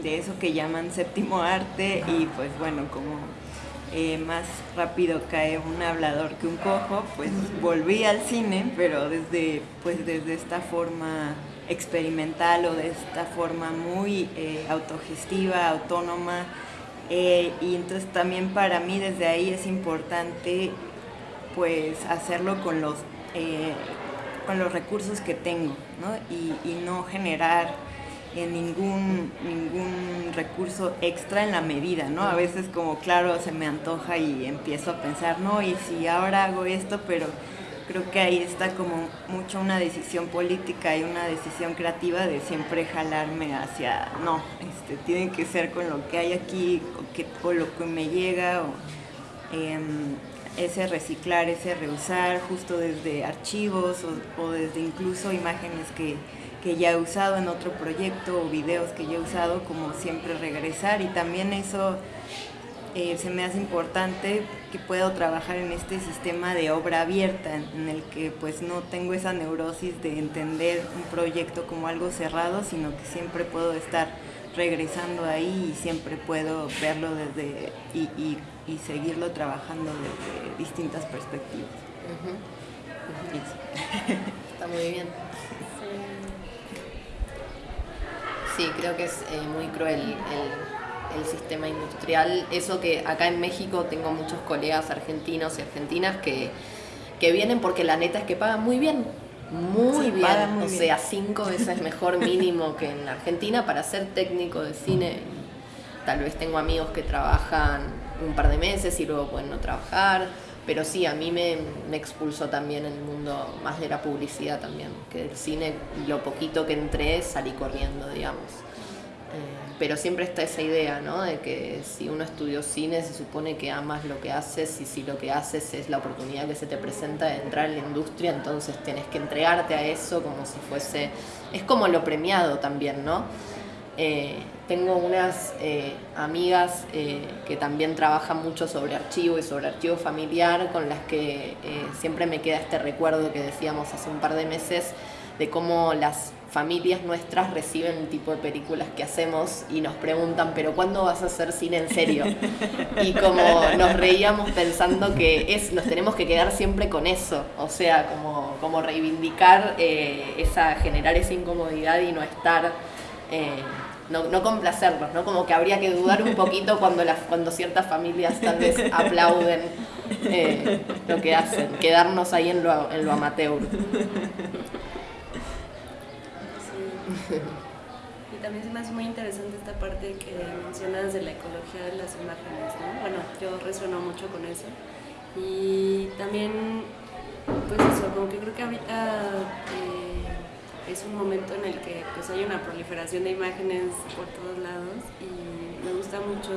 de eso que llaman séptimo arte y pues bueno como eh, más rápido cae un hablador que un cojo, pues volví al cine, pero desde, pues desde esta forma experimental o de esta forma muy eh, autogestiva, autónoma. Eh, y entonces también para mí desde ahí es importante pues hacerlo con los, eh, con los recursos que tengo, ¿no? Y, y no generar eh, ningún, ningún recurso extra en la medida, ¿no? A veces como claro se me antoja y empiezo a pensar, no, y si ahora hago esto, pero creo que ahí está como mucho una decisión política y una decisión creativa de siempre jalarme hacia, no, este, tiene que ser con lo que hay aquí o, lo que me llega o em, ese reciclar, ese reusar, justo desde archivos o, o desde incluso imágenes que, que ya he usado en otro proyecto o videos que ya he usado, como siempre regresar y también eso eh, se me hace importante que puedo trabajar en este sistema de obra abierta en, el que pues no tengo esa neurosis de entender un proyecto como algo cerrado, sino que siempre puedo estar regresando ahí y siempre puedo verlo desde y, y- y seguirlo trabajando desde distintas perspectivas. Está muy bien. Sí, creo que es eh, muy cruel el, el sistema industrial. Eso que acá en México tengo muchos colegas argentinos y argentinas que, que vienen porque la neta es que pagan muy bien. Muy Sí, bien. muy o bien. sea, cinco veces mejor mínimo que en Argentina para ser técnico de cine. Tal vez tengo amigos que trabajan un par de meses y luego pueden no trabajar. Pero sí, a mí me, me expulsó también el mundo más de la publicidad también. Que del cine, lo poquito que entré, salí corriendo, digamos. Eh, pero siempre está esa idea, ¿no? De que si uno estudió cine, se supone que amas lo que haces y si lo que haces es la oportunidad que se te presenta de entrar en la industria, entonces tenés que entregarte a eso como si fuese... Es como lo premiado también, ¿no? Eh, tengo unas eh, amigas eh, que también trabajan mucho sobre archivo y sobre archivo familiar, con las que siempre me queda este recuerdo que decíamos hace un par de meses de cómo las familias nuestras reciben el tipo de películas que hacemos y nos preguntan, pero ¿cuándo vas a hacer cine en serio? Y como nos reíamos pensando que es, nos tenemos que quedar siempre con eso, o sea, como, como reivindicar esa, generar esa incomodidad y no estar no, no complacerlos, ¿no? Como que habría que dudar un poquito cuando, las, cuando ciertas familias tal vez aplauden eh, lo que hacen, quedarnos ahí en lo, en lo amateur. Y también se me hace muy interesante esta parte que mencionas de la ecología de las imágenes, ¿no? Bueno, yo resueno mucho con eso. Y también, pues eso, como que creo que ahorita... Eh, es un momento en el que pues hay una proliferación de imágenes por todos lados y me gusta mucho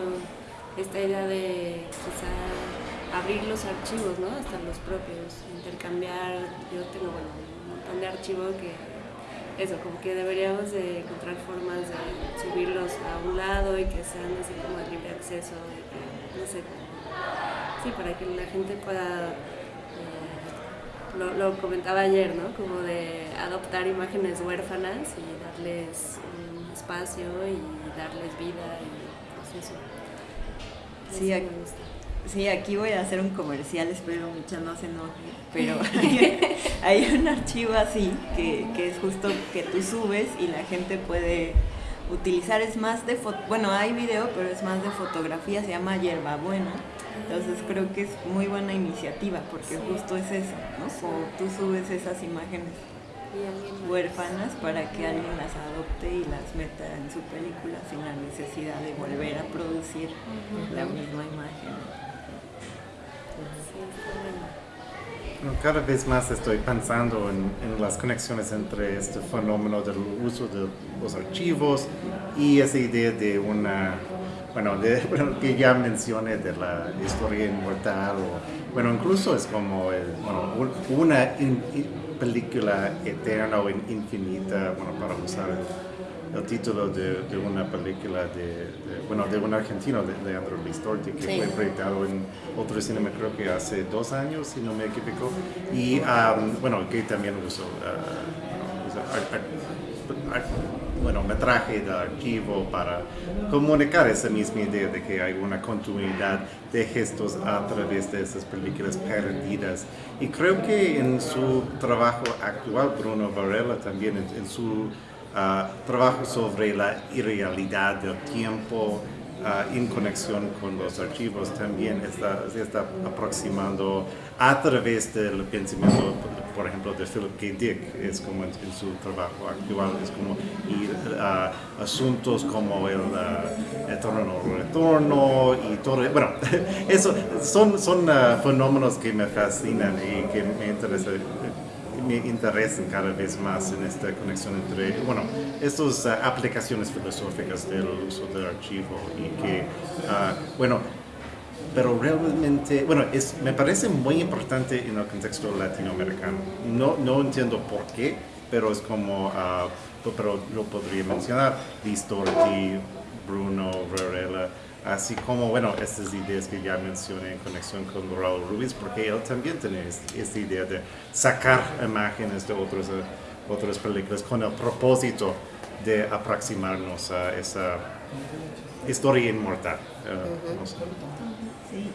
esta idea de quizá abrir los archivos, ¿no? Hasta los propios, intercambiar, yo tengo un montón de archivos que eso, como que deberíamos de encontrar formas de subirlos a un lado y que sean así como de libre acceso, no sé, sí, para que la gente pueda lo, comentaba ayer, ¿no? Como de adoptar imágenes huérfanas y darles un espacio y darles vida y pues eso. Sí, aquí, sí, aquí voy a hacer un comercial, espero Micha no se enoje, pero hay, un archivo así que, que es justo que tú subes y la gente puede utilizar, es más de, bueno, hay video, pero es más de fotografía, se llama Buena entonces creo que es muy buena iniciativa porque justo es eso, ¿no? Como tú subes esas imágenes huérfanas para que alguien las adopte y las meta en su película sin la necesidad de volver a producir la misma imagen. Cada vez más estoy pensando en, las conexiones entre este fenómeno del uso de los archivos y esa idea de una bueno, de, que ya mencioné de la historia inmortal, o, bueno, incluso es como una película eterna o infinita, bueno, para usar el, título de, una película de, bueno, de un argentino, de Leandro Listorti, que fue proyectado en otro cinema creo que hace dos años, si no me equivoco, y bueno, que también usó, bueno, metraje de archivo para comunicar esa misma idea de que hay una continuidad de gestos a través de esas películas perdidas. Y creo que en su trabajo actual, Bruno Varela también en, su ah, trabajo sobre la irrealidad del tiempo, uh, en conexión con los archivos también está, se está aproximando a través del pensamiento, por ejemplo, de Philip K. Dick, es como en, su trabajo actual, es como ir a asuntos como el uh, eterno retorno y todo, bueno, eso son, son uh, fenómenos que me fascinan y que me interesan me interesan cada vez más en esta conexión entre, bueno, estas uh, aplicaciones filosóficas del uso del archivo y que, uh, bueno, pero realmente, bueno, es, me parece muy importante en el contexto latinoamericano. No, no entiendo por qué, pero es como, uh, pero lo podría mencionar, Distorti, Bruno, Varela, así como, bueno, estas ideas que ya mencioné en conexión con Raúl Ruiz, porque él también tiene esta idea de sacar imágenes de otros, eh, otras películas con el propósito de aproximarnos a esa historia inmortal. Uh,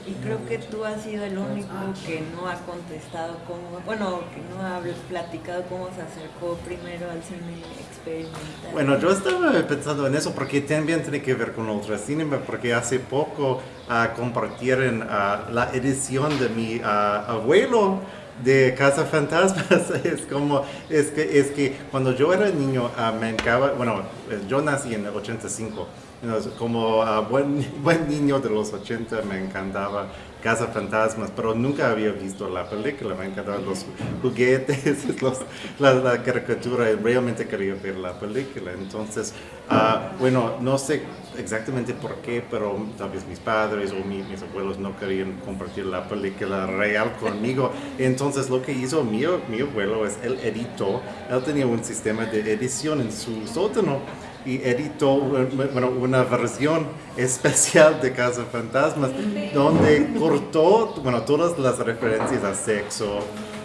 y creo que tú has sido el único que no ha contestado cómo, bueno, que no ha platicado cómo se acercó primero al cine experimental. Bueno, yo estaba pensando en eso porque también tiene que ver con otro cine, porque hace poco uh, compartieron uh, la edición de mi uh, abuelo de Casa Fantasmas. Es como es que es que cuando yo era niño me encantaba bueno yo nací en el 85 como uh, buen, buen niño de los 80 me encantaba Casa Fantasmas, pero nunca había visto la película, me encantaban los juguetes, la, caricatura, y realmente quería ver la película. Entonces, uh, bueno, no sé exactamente por qué, pero tal vez mis padres o mis abuelos no querían compartir la película real conmigo. Entonces, lo que hizo mi, mi abuelo es, él editó, él tenía un sistema de edición en su sótano y editó bueno, una versión especial de Casa Fantasmas donde cortó bueno, todas las referencias a sexo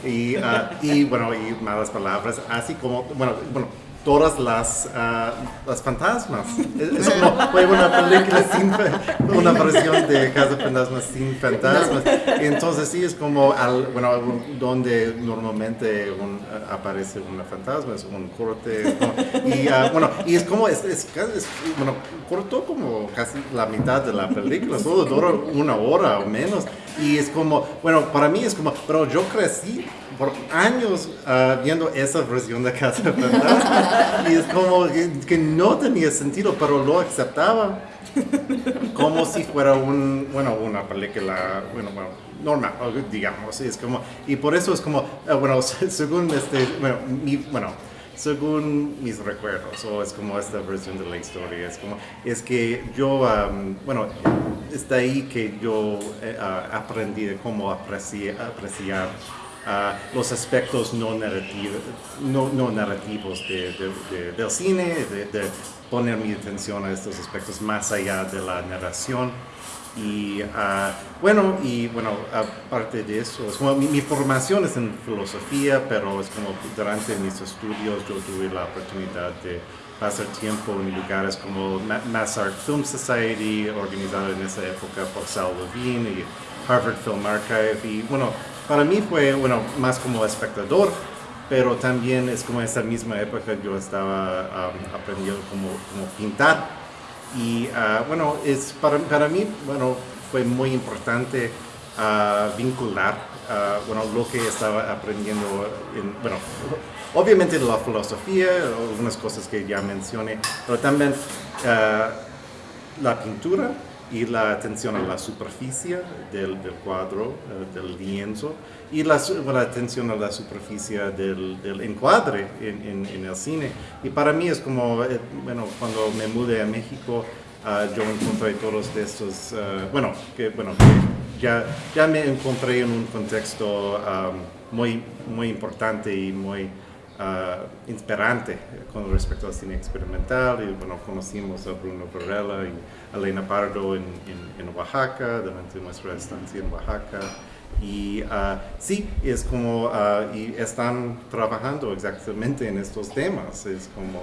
y, ah, y bueno, y malas palabras, así como, bueno, bueno todas las, uh, las fantasmas. Es, como fue una película sin una versión de Casa Fantasmas sin fantasmas. Entonces sí es como al, bueno, donde normalmente un, aparece una fantasma, es un corte. Y uh, bueno, y es como, es, es, bueno, cortó como casi la mitad de la película, solo dura una hora o menos. Y es como, bueno, para mí es como, pero yo crecí por años uh, viendo esa versión de Casa Fantasma y es como que, no tenía sentido, pero lo aceptaba. Como si fuera un, bueno, una película, bueno, bueno, normal, digamos, es como, y por eso es como, uh, bueno, según este, bueno, mi, bueno, según mis recuerdos, o es como esta versión de la historia, es como, es que yo, um, bueno, está ahí que yo uh, aprendí de cómo apreciar, apreciar los aspectos no, narrativos, no, no narrativos de, del cine, de, poner mi atención a estos aspectos más allá de la narración. Y uh, bueno, y bueno, aparte de eso, mi, formación es en filosofía, pero es como durante mis estudios yo tuve la oportunidad de pasar tiempo en lugares como Mass Art Film Society, organizado en esa época por Sal Levine y Harvard Film Archive. Y bueno, para mí fue, bueno, más como espectador, pero también es como esa misma época yo estaba aprendiendo cómo, pintar. Y uh, bueno, es para, para, mí, bueno, fue muy importante uh, vincular, uh, bueno, lo que estaba aprendiendo, en, bueno, obviamente la filosofía, algunas cosas que ya mencioné, pero también la pintura, y la atención a la superficie del, del cuadro, eh, del lienzo, y la, la, atención a la superficie del, del encuadre en, en, el cine. Y para mí es como, eh, bueno, cuando me mudé a México, uh, yo encontré todos estos, uh, bueno, que, bueno que ya, ya me encontré en un contexto um, muy, muy importante y muy uh, inspirante con respecto al cine experimental y bueno, conocimos a Bruno Varela y Elena Pardo en, en, en Oaxaca, durante nuestra estancia en Oaxaca. Y uh, sí, es como, uh, y están trabajando exactamente en estos temas. Es como,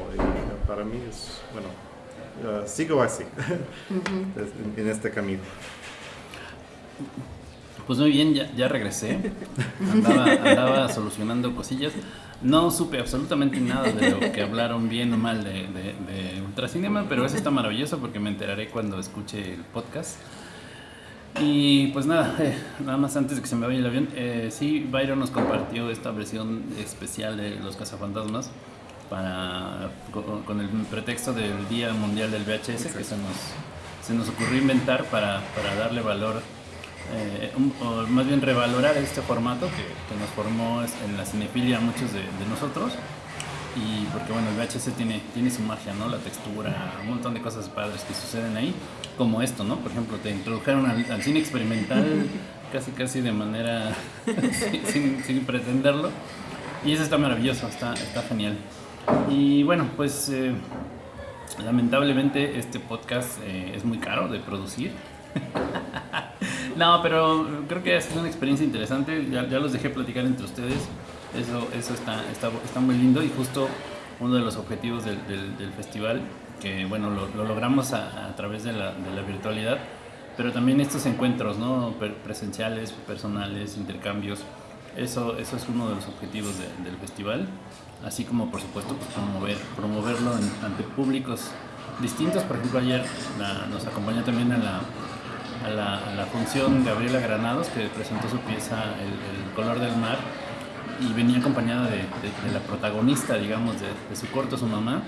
para mí es, bueno, uh, sigo así, en, en, este camino. Pues muy bien, ya, ya regresé. Andaba, andaba solucionando cosillas. No supe absolutamente nada de lo que hablaron bien o mal de, de, Ultracinema, pero eso está maravilloso porque me enteraré cuando escuche el podcast. Y pues nada, nada más antes de que se me vaya el avión, eh, sí, Byron nos compartió esta versión especial de Los Cazafantasmas para, con, el pretexto del Día Mundial del VHS que se nos, se nos ocurrió inventar para, para darle valor eh, o más bien revalorar este formato que, nos formó en la cinefilia muchos de, nosotros. Y porque bueno, el VHS tiene, tiene su magia, ¿no? La textura, un montón de cosas padres que suceden ahí, como esto, ¿no? Por ejemplo, te introdujeron al, cine experimental casi casi de manera sin, pretenderlo. Y eso está maravilloso, está, está genial. Y bueno, pues eh, lamentablemente este podcast eh, es muy caro de producir. No, pero creo que ha sido una experiencia interesante. Ya, los dejé platicar entre ustedes. Eso, eso está, está, muy lindo y justo uno de los objetivos del, festival, que bueno, lo, lo logramos a, a, través de la, de la virtualidad, pero también estos encuentros ¿no? presenciales, personales, intercambios. Eso, eso es uno de los objetivos del festival, así como por supuesto pues, promover, promoverlo ante públicos distintos. Por ejemplo, ayer nos acompañó también a la a la, función Gabriela Granados, que presentó su pieza El, color del mar, y venía acompañada de, la protagonista, digamos, de, su corto, su mamá,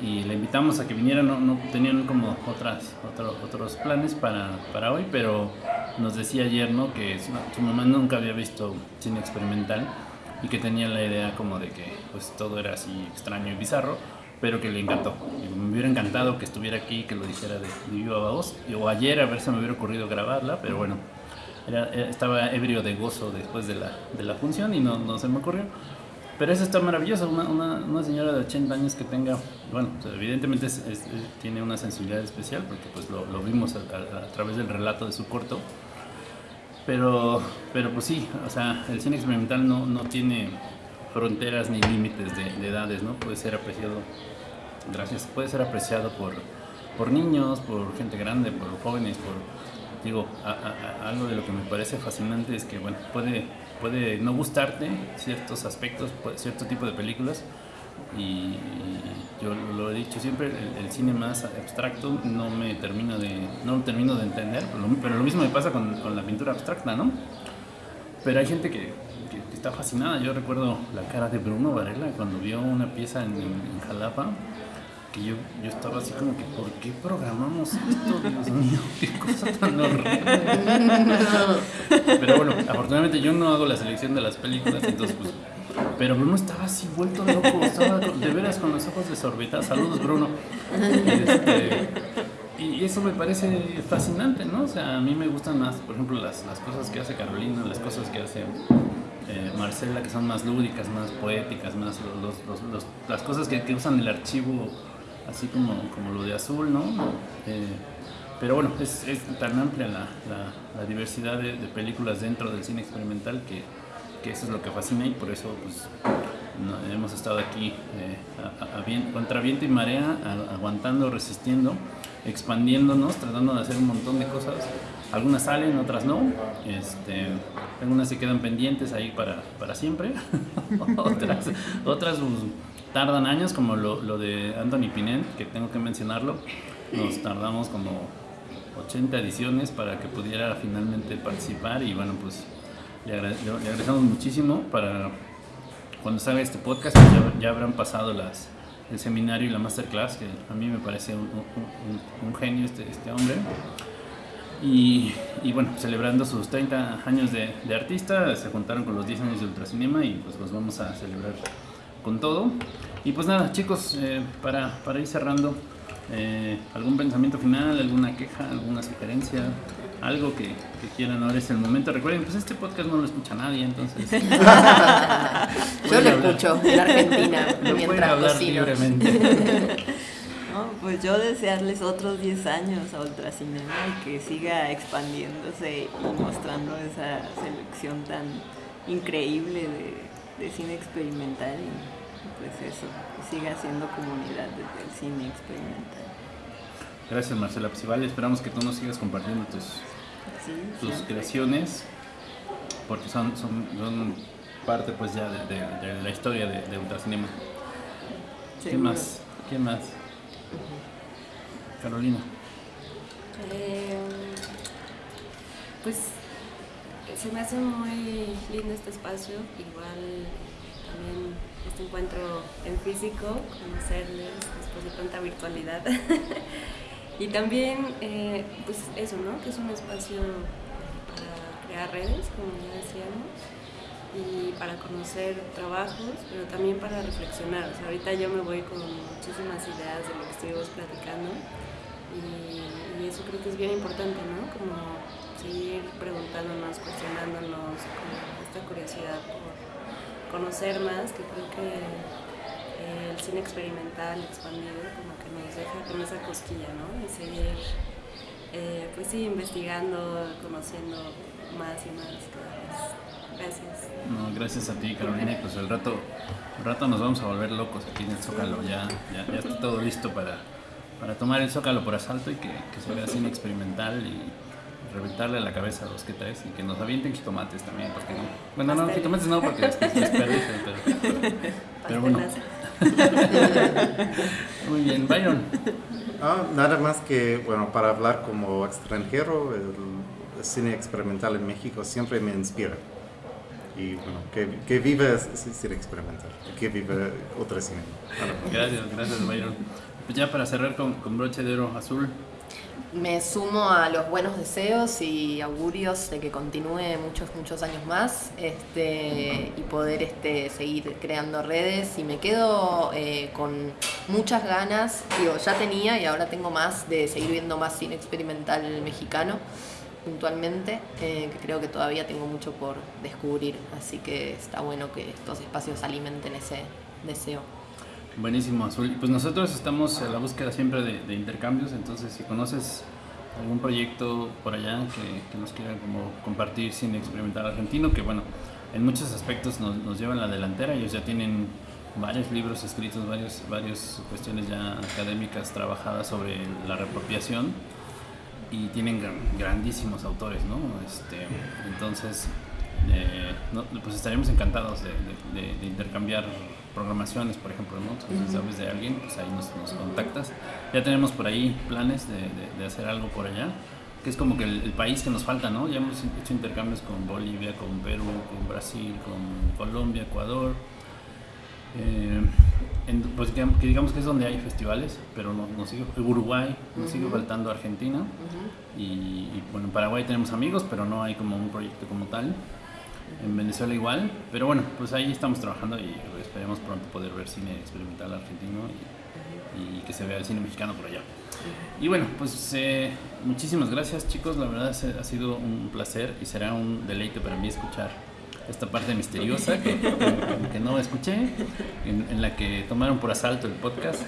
y le invitamos a que viniera, no, no tenían como otras, otros planes para, para, hoy, pero nos decía ayer ¿no? que su, su, mamá nunca había visto cine experimental y que tenía la idea como de que pues, todo era así extraño y bizarro pero que le encantó. me hubiera encantado que estuviera aquí, que lo dijera de, de viva voz. O ayer a ver si me hubiera ocurrido grabarla, pero bueno, era, estaba ebrio de gozo después de la, de la función y no, no, se me ocurrió. pero eso está maravilloso, una, una, una, señora de 80 años que tenga, bueno, evidentemente tiene una sensibilidad especial porque pues lo, lo vimos a, a, través del relato de su corto, pero, pero pues sí, o sea, el cine experimental no, no tiene fronteras ni límites de, de, edades, ¿no? Puede ser apreciado, gracias, puede ser apreciado por, por niños, por gente grande, por jóvenes, por, digo, algo de lo que me parece fascinante es que, bueno, puede puede no gustarte ciertos aspectos, cierto tipo de películas. Y yo lo he dicho siempre, el, cine más abstracto no me termino de, no termino de entender, pero lo, mismo me pasa con, con, la pintura abstracta, ¿no? Pero hay gente que, fascinada. Yo recuerdo la cara de Bruno Varela cuando vio una pieza en, Jalapa que yo, yo estaba así como que, ¿por qué programamos esto? Dios mío, qué cosa tan horrible. Pero bueno, afortunadamente yo no hago la selección de las películas, entonces pues... Pero Bruno estaba así vuelto loco, estaba de veras con los ojos desorbitados. Saludos, Bruno. Este, y eso me parece fascinante, ¿no? O sea, a mí me gustan más, por ejemplo, las, las cosas que hace Carolina, las cosas que hace eh, Marcela, que son más lúdicas, más poéticas, más las cosas que, usan el archivo así como, como lo de azul, ¿no? Eh, pero bueno, es, tan amplia la, diversidad de, películas dentro del cine experimental que, eso es lo que fascina y por eso pues, hemos estado aquí eh, a, contra viento y marea, aguantando, resistiendo, expandiéndonos, tratando de hacer un montón de cosas. Algunas salen, otras no. Este, algunas se quedan pendientes ahí para, para siempre. otras, otras pues, tardan años, como lo, lo de Anthony Pinent, que tengo que mencionarlo. Nos tardamos como 80 ediciones para que pudiera finalmente participar y bueno, pues le, agradecemos muchísimo para cuando salga este podcast pues ya, ya, habrán pasado las, el seminario y la masterclass, que a mí me parece un, un, un genio este, este hombre. Y, y, bueno, celebrando sus 30 años de, de, artista, se juntaron con los 10 años de Ultracinema y pues los vamos a celebrar con todo. Y pues nada, chicos, eh, para, para, ir cerrando, eh, ¿algún pensamiento final, alguna queja, alguna sugerencia? Algo que, que, quieran ahora es el momento. Recuerden, pues este podcast no lo escucha nadie, entonces. Yo lo escucho en Argentina no mientras hablar cocino. libremente. No, pues yo desearles otros 10 años a Ultracinema y que siga expandiéndose y mostrando esa selección tan increíble de, de cine experimental. Y pues eso, siga siendo comunidad desde el cine experimental. Gracias Marcela Psival, esperamos que tú nos sigas compartiendo tus, sí, tus creaciones, porque son, son, son, parte pues ya de, de, de la historia de, de Ultracinema. ¿Quién más? ¿Quién más? Carolina. Eh, pues se me hace muy lindo este espacio, igual también este encuentro en físico, conocerles después de tanta virtualidad. y también, eh, pues eso, ¿no? Que es un espacio para crear redes, como ya decíamos, y para conocer trabajos, pero también para reflexionar. Ahorita yo me voy con muchísimas ideas de lo que estuvimos platicando y, eso creo que es bien importante, ¿no? Como seguir preguntándonos, cuestionándonos, con esta curiosidad por conocer más, que creo que el cine experimental expandido como que nos deja con esa cosquilla, ¿no? Y seguir, eh, pues sí, investigando, conociendo más y más cada vez. Gracias. No, gracias a ti, Carolina. Pues el rato, el rato nos vamos a volver locos aquí en el Zócalo. Ya, ya, ya está todo listo para, para tomar el Zócalo por asalto y que, que se vea cine experimental y reventarle la cabeza a los que traes y que nos avienten jitomates también, porque no. Bueno, no, jitomates no, porque es desperdicio, pero, pero, pero bueno. Muy bien, Byron. Ah, nada más que, bueno, para hablar como extranjero, el cine experimental en México siempre me inspira. Y bueno, que, que vive cine experimental, que vive otra cine. Gracias, gracias, Byron. Ya para cerrar con, con broche de oro azul, me sumo a los buenos deseos y augurios de que continúe muchos, muchos años más este, y poder este, seguir creando redes. Y me quedo eh, con muchas ganas, digo, ya tenía y ahora tengo más de seguir viendo más cine experimental mexicano. Puntualmente, eh, que creo que todavía tengo mucho por descubrir, así que está bueno que estos espacios alimenten ese deseo. Buenísimo, Azul. Pues nosotros estamos a la búsqueda siempre de, intercambios, entonces si conoces algún proyecto por allá que, nos quieran como compartir sin experimentar argentino, que bueno, en muchos aspectos nos, nos llevan la delantera, ellos ya tienen varios libros escritos, varios, varias cuestiones ya académicas trabajadas sobre la reapropiación y tienen grandísimos autores, ¿no? Este, entonces, eh, pues estaríamos encantados de, intercambiar programaciones, por ejemplo, ¿no? Si sabes de alguien, pues ahí nos, contactas. Ya tenemos por ahí planes de, hacer algo por allá, que es como que el, país que nos falta, ¿no? Ya hemos hecho intercambios con Bolivia, con Perú, con Brasil, con Colombia, Ecuador. Eh, pues que, digamos que es donde hay festivales, pero no, nos sigue, Uruguay, nos sigue faltando Argentina. y, bueno, en Paraguay tenemos amigos, pero no hay como un proyecto como tal. En Venezuela igual, pero bueno, pues ahí estamos trabajando y esperemos pronto poder ver cine experimental argentino y, que se vea el cine mexicano por allá. Y bueno, pues eh, muchísimas gracias chicos, la verdad ha sido un placer y será un deleite para mí escuchar esta parte misteriosa que, que, no escuché, en, la que tomaron por asalto el podcast.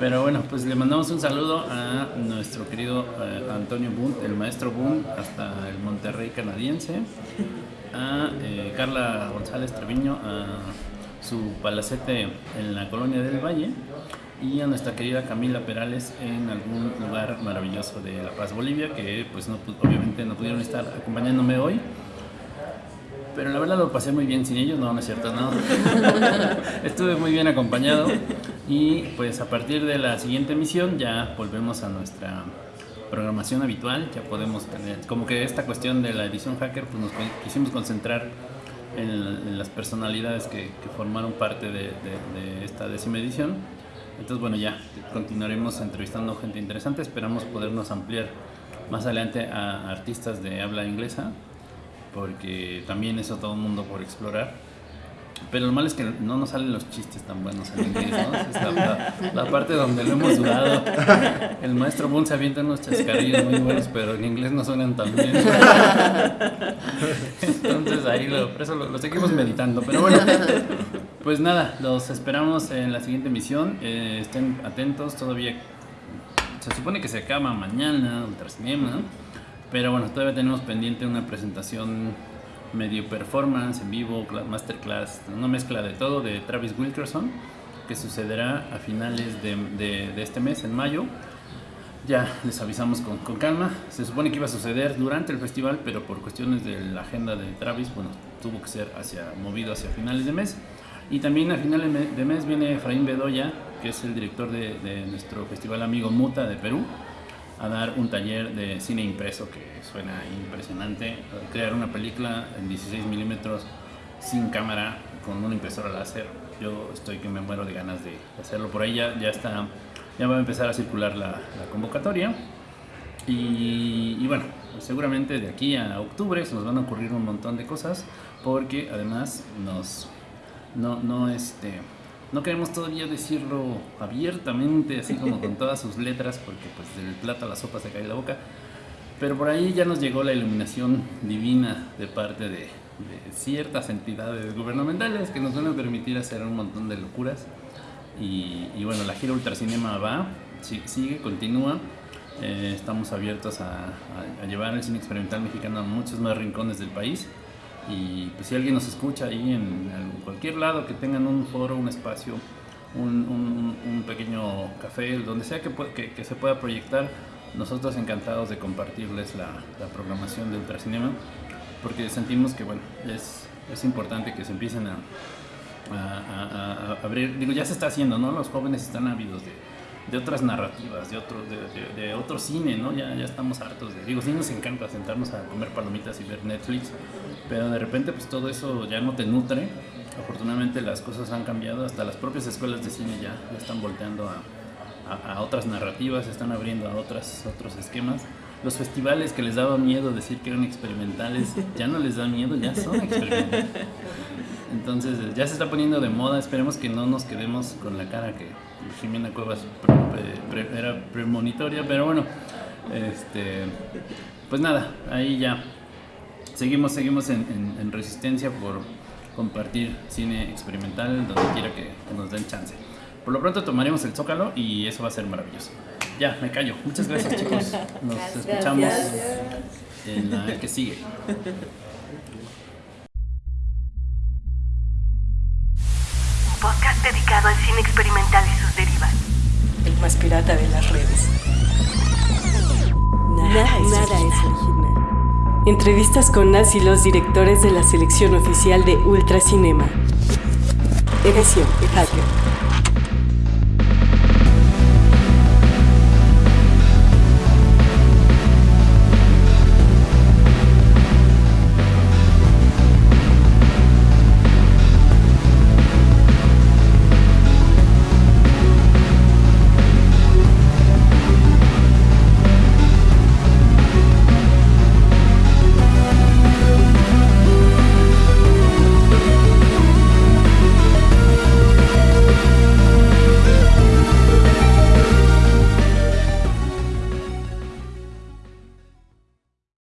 Pero bueno, pues le mandamos un saludo a nuestro querido eh, Antonio Boone, el maestro Boone, hasta el Monterrey canadiense, a eh, Carla González Treviño, a su palacete en la colonia del Valle y a nuestra querida Camila Perales en algún lugar maravilloso de La Paz, Bolivia, que pues no, obviamente no pudieron estar acompañándome hoy. Pero la verdad lo pasé muy bien sin ellos, no, no es cierto, no. Estuve muy bien acompañado y pues a partir de la siguiente emisión ya volvemos a nuestra programación habitual, ya podemos tener, como que esta cuestión de la edición hacker, pues nos quisimos concentrar en, las personalidades que, formaron parte de, esta décima edición. Entonces, bueno, ya continuaremos entrevistando gente interesante, esperamos podernos ampliar más adelante a artistas de habla inglesa porque también eso todo el mundo por explorar. Pero lo malo es que no nos salen los chistes tan buenos en inglés, ¿no? Es la, parte donde lo hemos dudado. El maestro Boone se avienta unos chascarrillos muy buenos, pero en inglés no suenan tan bien. Entonces ahí lo, por eso lo, seguimos meditando. Pero bueno, pues nada, los esperamos en la siguiente emisión. Eh, estén atentos, todavía se supone que se acaba mañana, Ultracinema. Pero bueno, todavía tenemos pendiente una presentación medio performance, en vivo, masterclass, una mezcla de todo de Travis Wilkerson, que sucederá a finales de, de, este mes, en mayo. Ya les avisamos con, con, calma. Se supone que iba a suceder durante el festival, pero por cuestiones de la agenda de Travis, bueno, tuvo que ser hacia, movido hacia finales de mes. Y también a finales de mes viene Efraín Bedoya, que es el director de, de nuestro festival amigo Muta de Perú a dar un taller de cine impreso que suena impresionante, crear una película en 16 milímetros sin cámara con una impresora láser. Yo estoy que me muero de ganas de hacerlo. Por ahí ya, está, ya va a empezar a circular la, convocatoria. Y, bueno, seguramente de aquí a octubre se nos van a ocurrir un montón de cosas porque además nos, no, no, este, no queremos todavía decirlo abiertamente, así como con todas sus letras, porque pues del plato a la sopa se cae la boca. Pero por ahí ya nos llegó la iluminación divina de parte de, ciertas entidades gubernamentales que nos van a permitir hacer un montón de locuras. Y, bueno, la gira Ultracinema va, sigue, continúa. Eh, estamos abiertos a, a llevar el cine experimental mexicano a muchos más rincones del país. Y pues si alguien nos escucha ahí en, cualquier lado, que tengan un foro, un espacio, un, un, pequeño café, donde sea que, que, se pueda proyectar, nosotros encantados de compartirles la, la, programación de Ultracinema, porque sentimos que bueno, es, es importante que se empiecen a, a, a, abrir, digo, ya se está haciendo, ¿no? Los jóvenes están ávidos de, de otras narrativas, de otro, de, de, otro cine, ¿no? Ya, ya estamos hartos de... Digo, sí nos encanta sentarnos a comer palomitas y ver Netflix, pero de repente pues todo eso ya no te nutre. Afortunadamente las cosas han cambiado, hasta las propias escuelas de cine ya, están volteando a, a, otras narrativas, están abriendo a otras, otros esquemas. Los festivales que les daba miedo decir que eran experimentales, ya no les da miedo, ya son experimentales. Entonces ya se está poniendo de moda, esperemos que no nos quedemos con la cara que Jimena Cuevas era premonitoria, pero bueno, este, pues nada, ahí ya seguimos, seguimos en, resistencia por compartir cine experimental donde quiera que, nos den chance. Por lo pronto tomaremos el Zócalo y eso va a ser maravilloso. Ya, me callo. Muchas gracias chicos. Nos escuchamos en la que sigue. Dedicado al cine experimental y sus derivas. El más pirata de las redes. Nada, es, original. Entrevistas con Nas y los directores de la selección oficial de Ultracinema. Edición Hacker.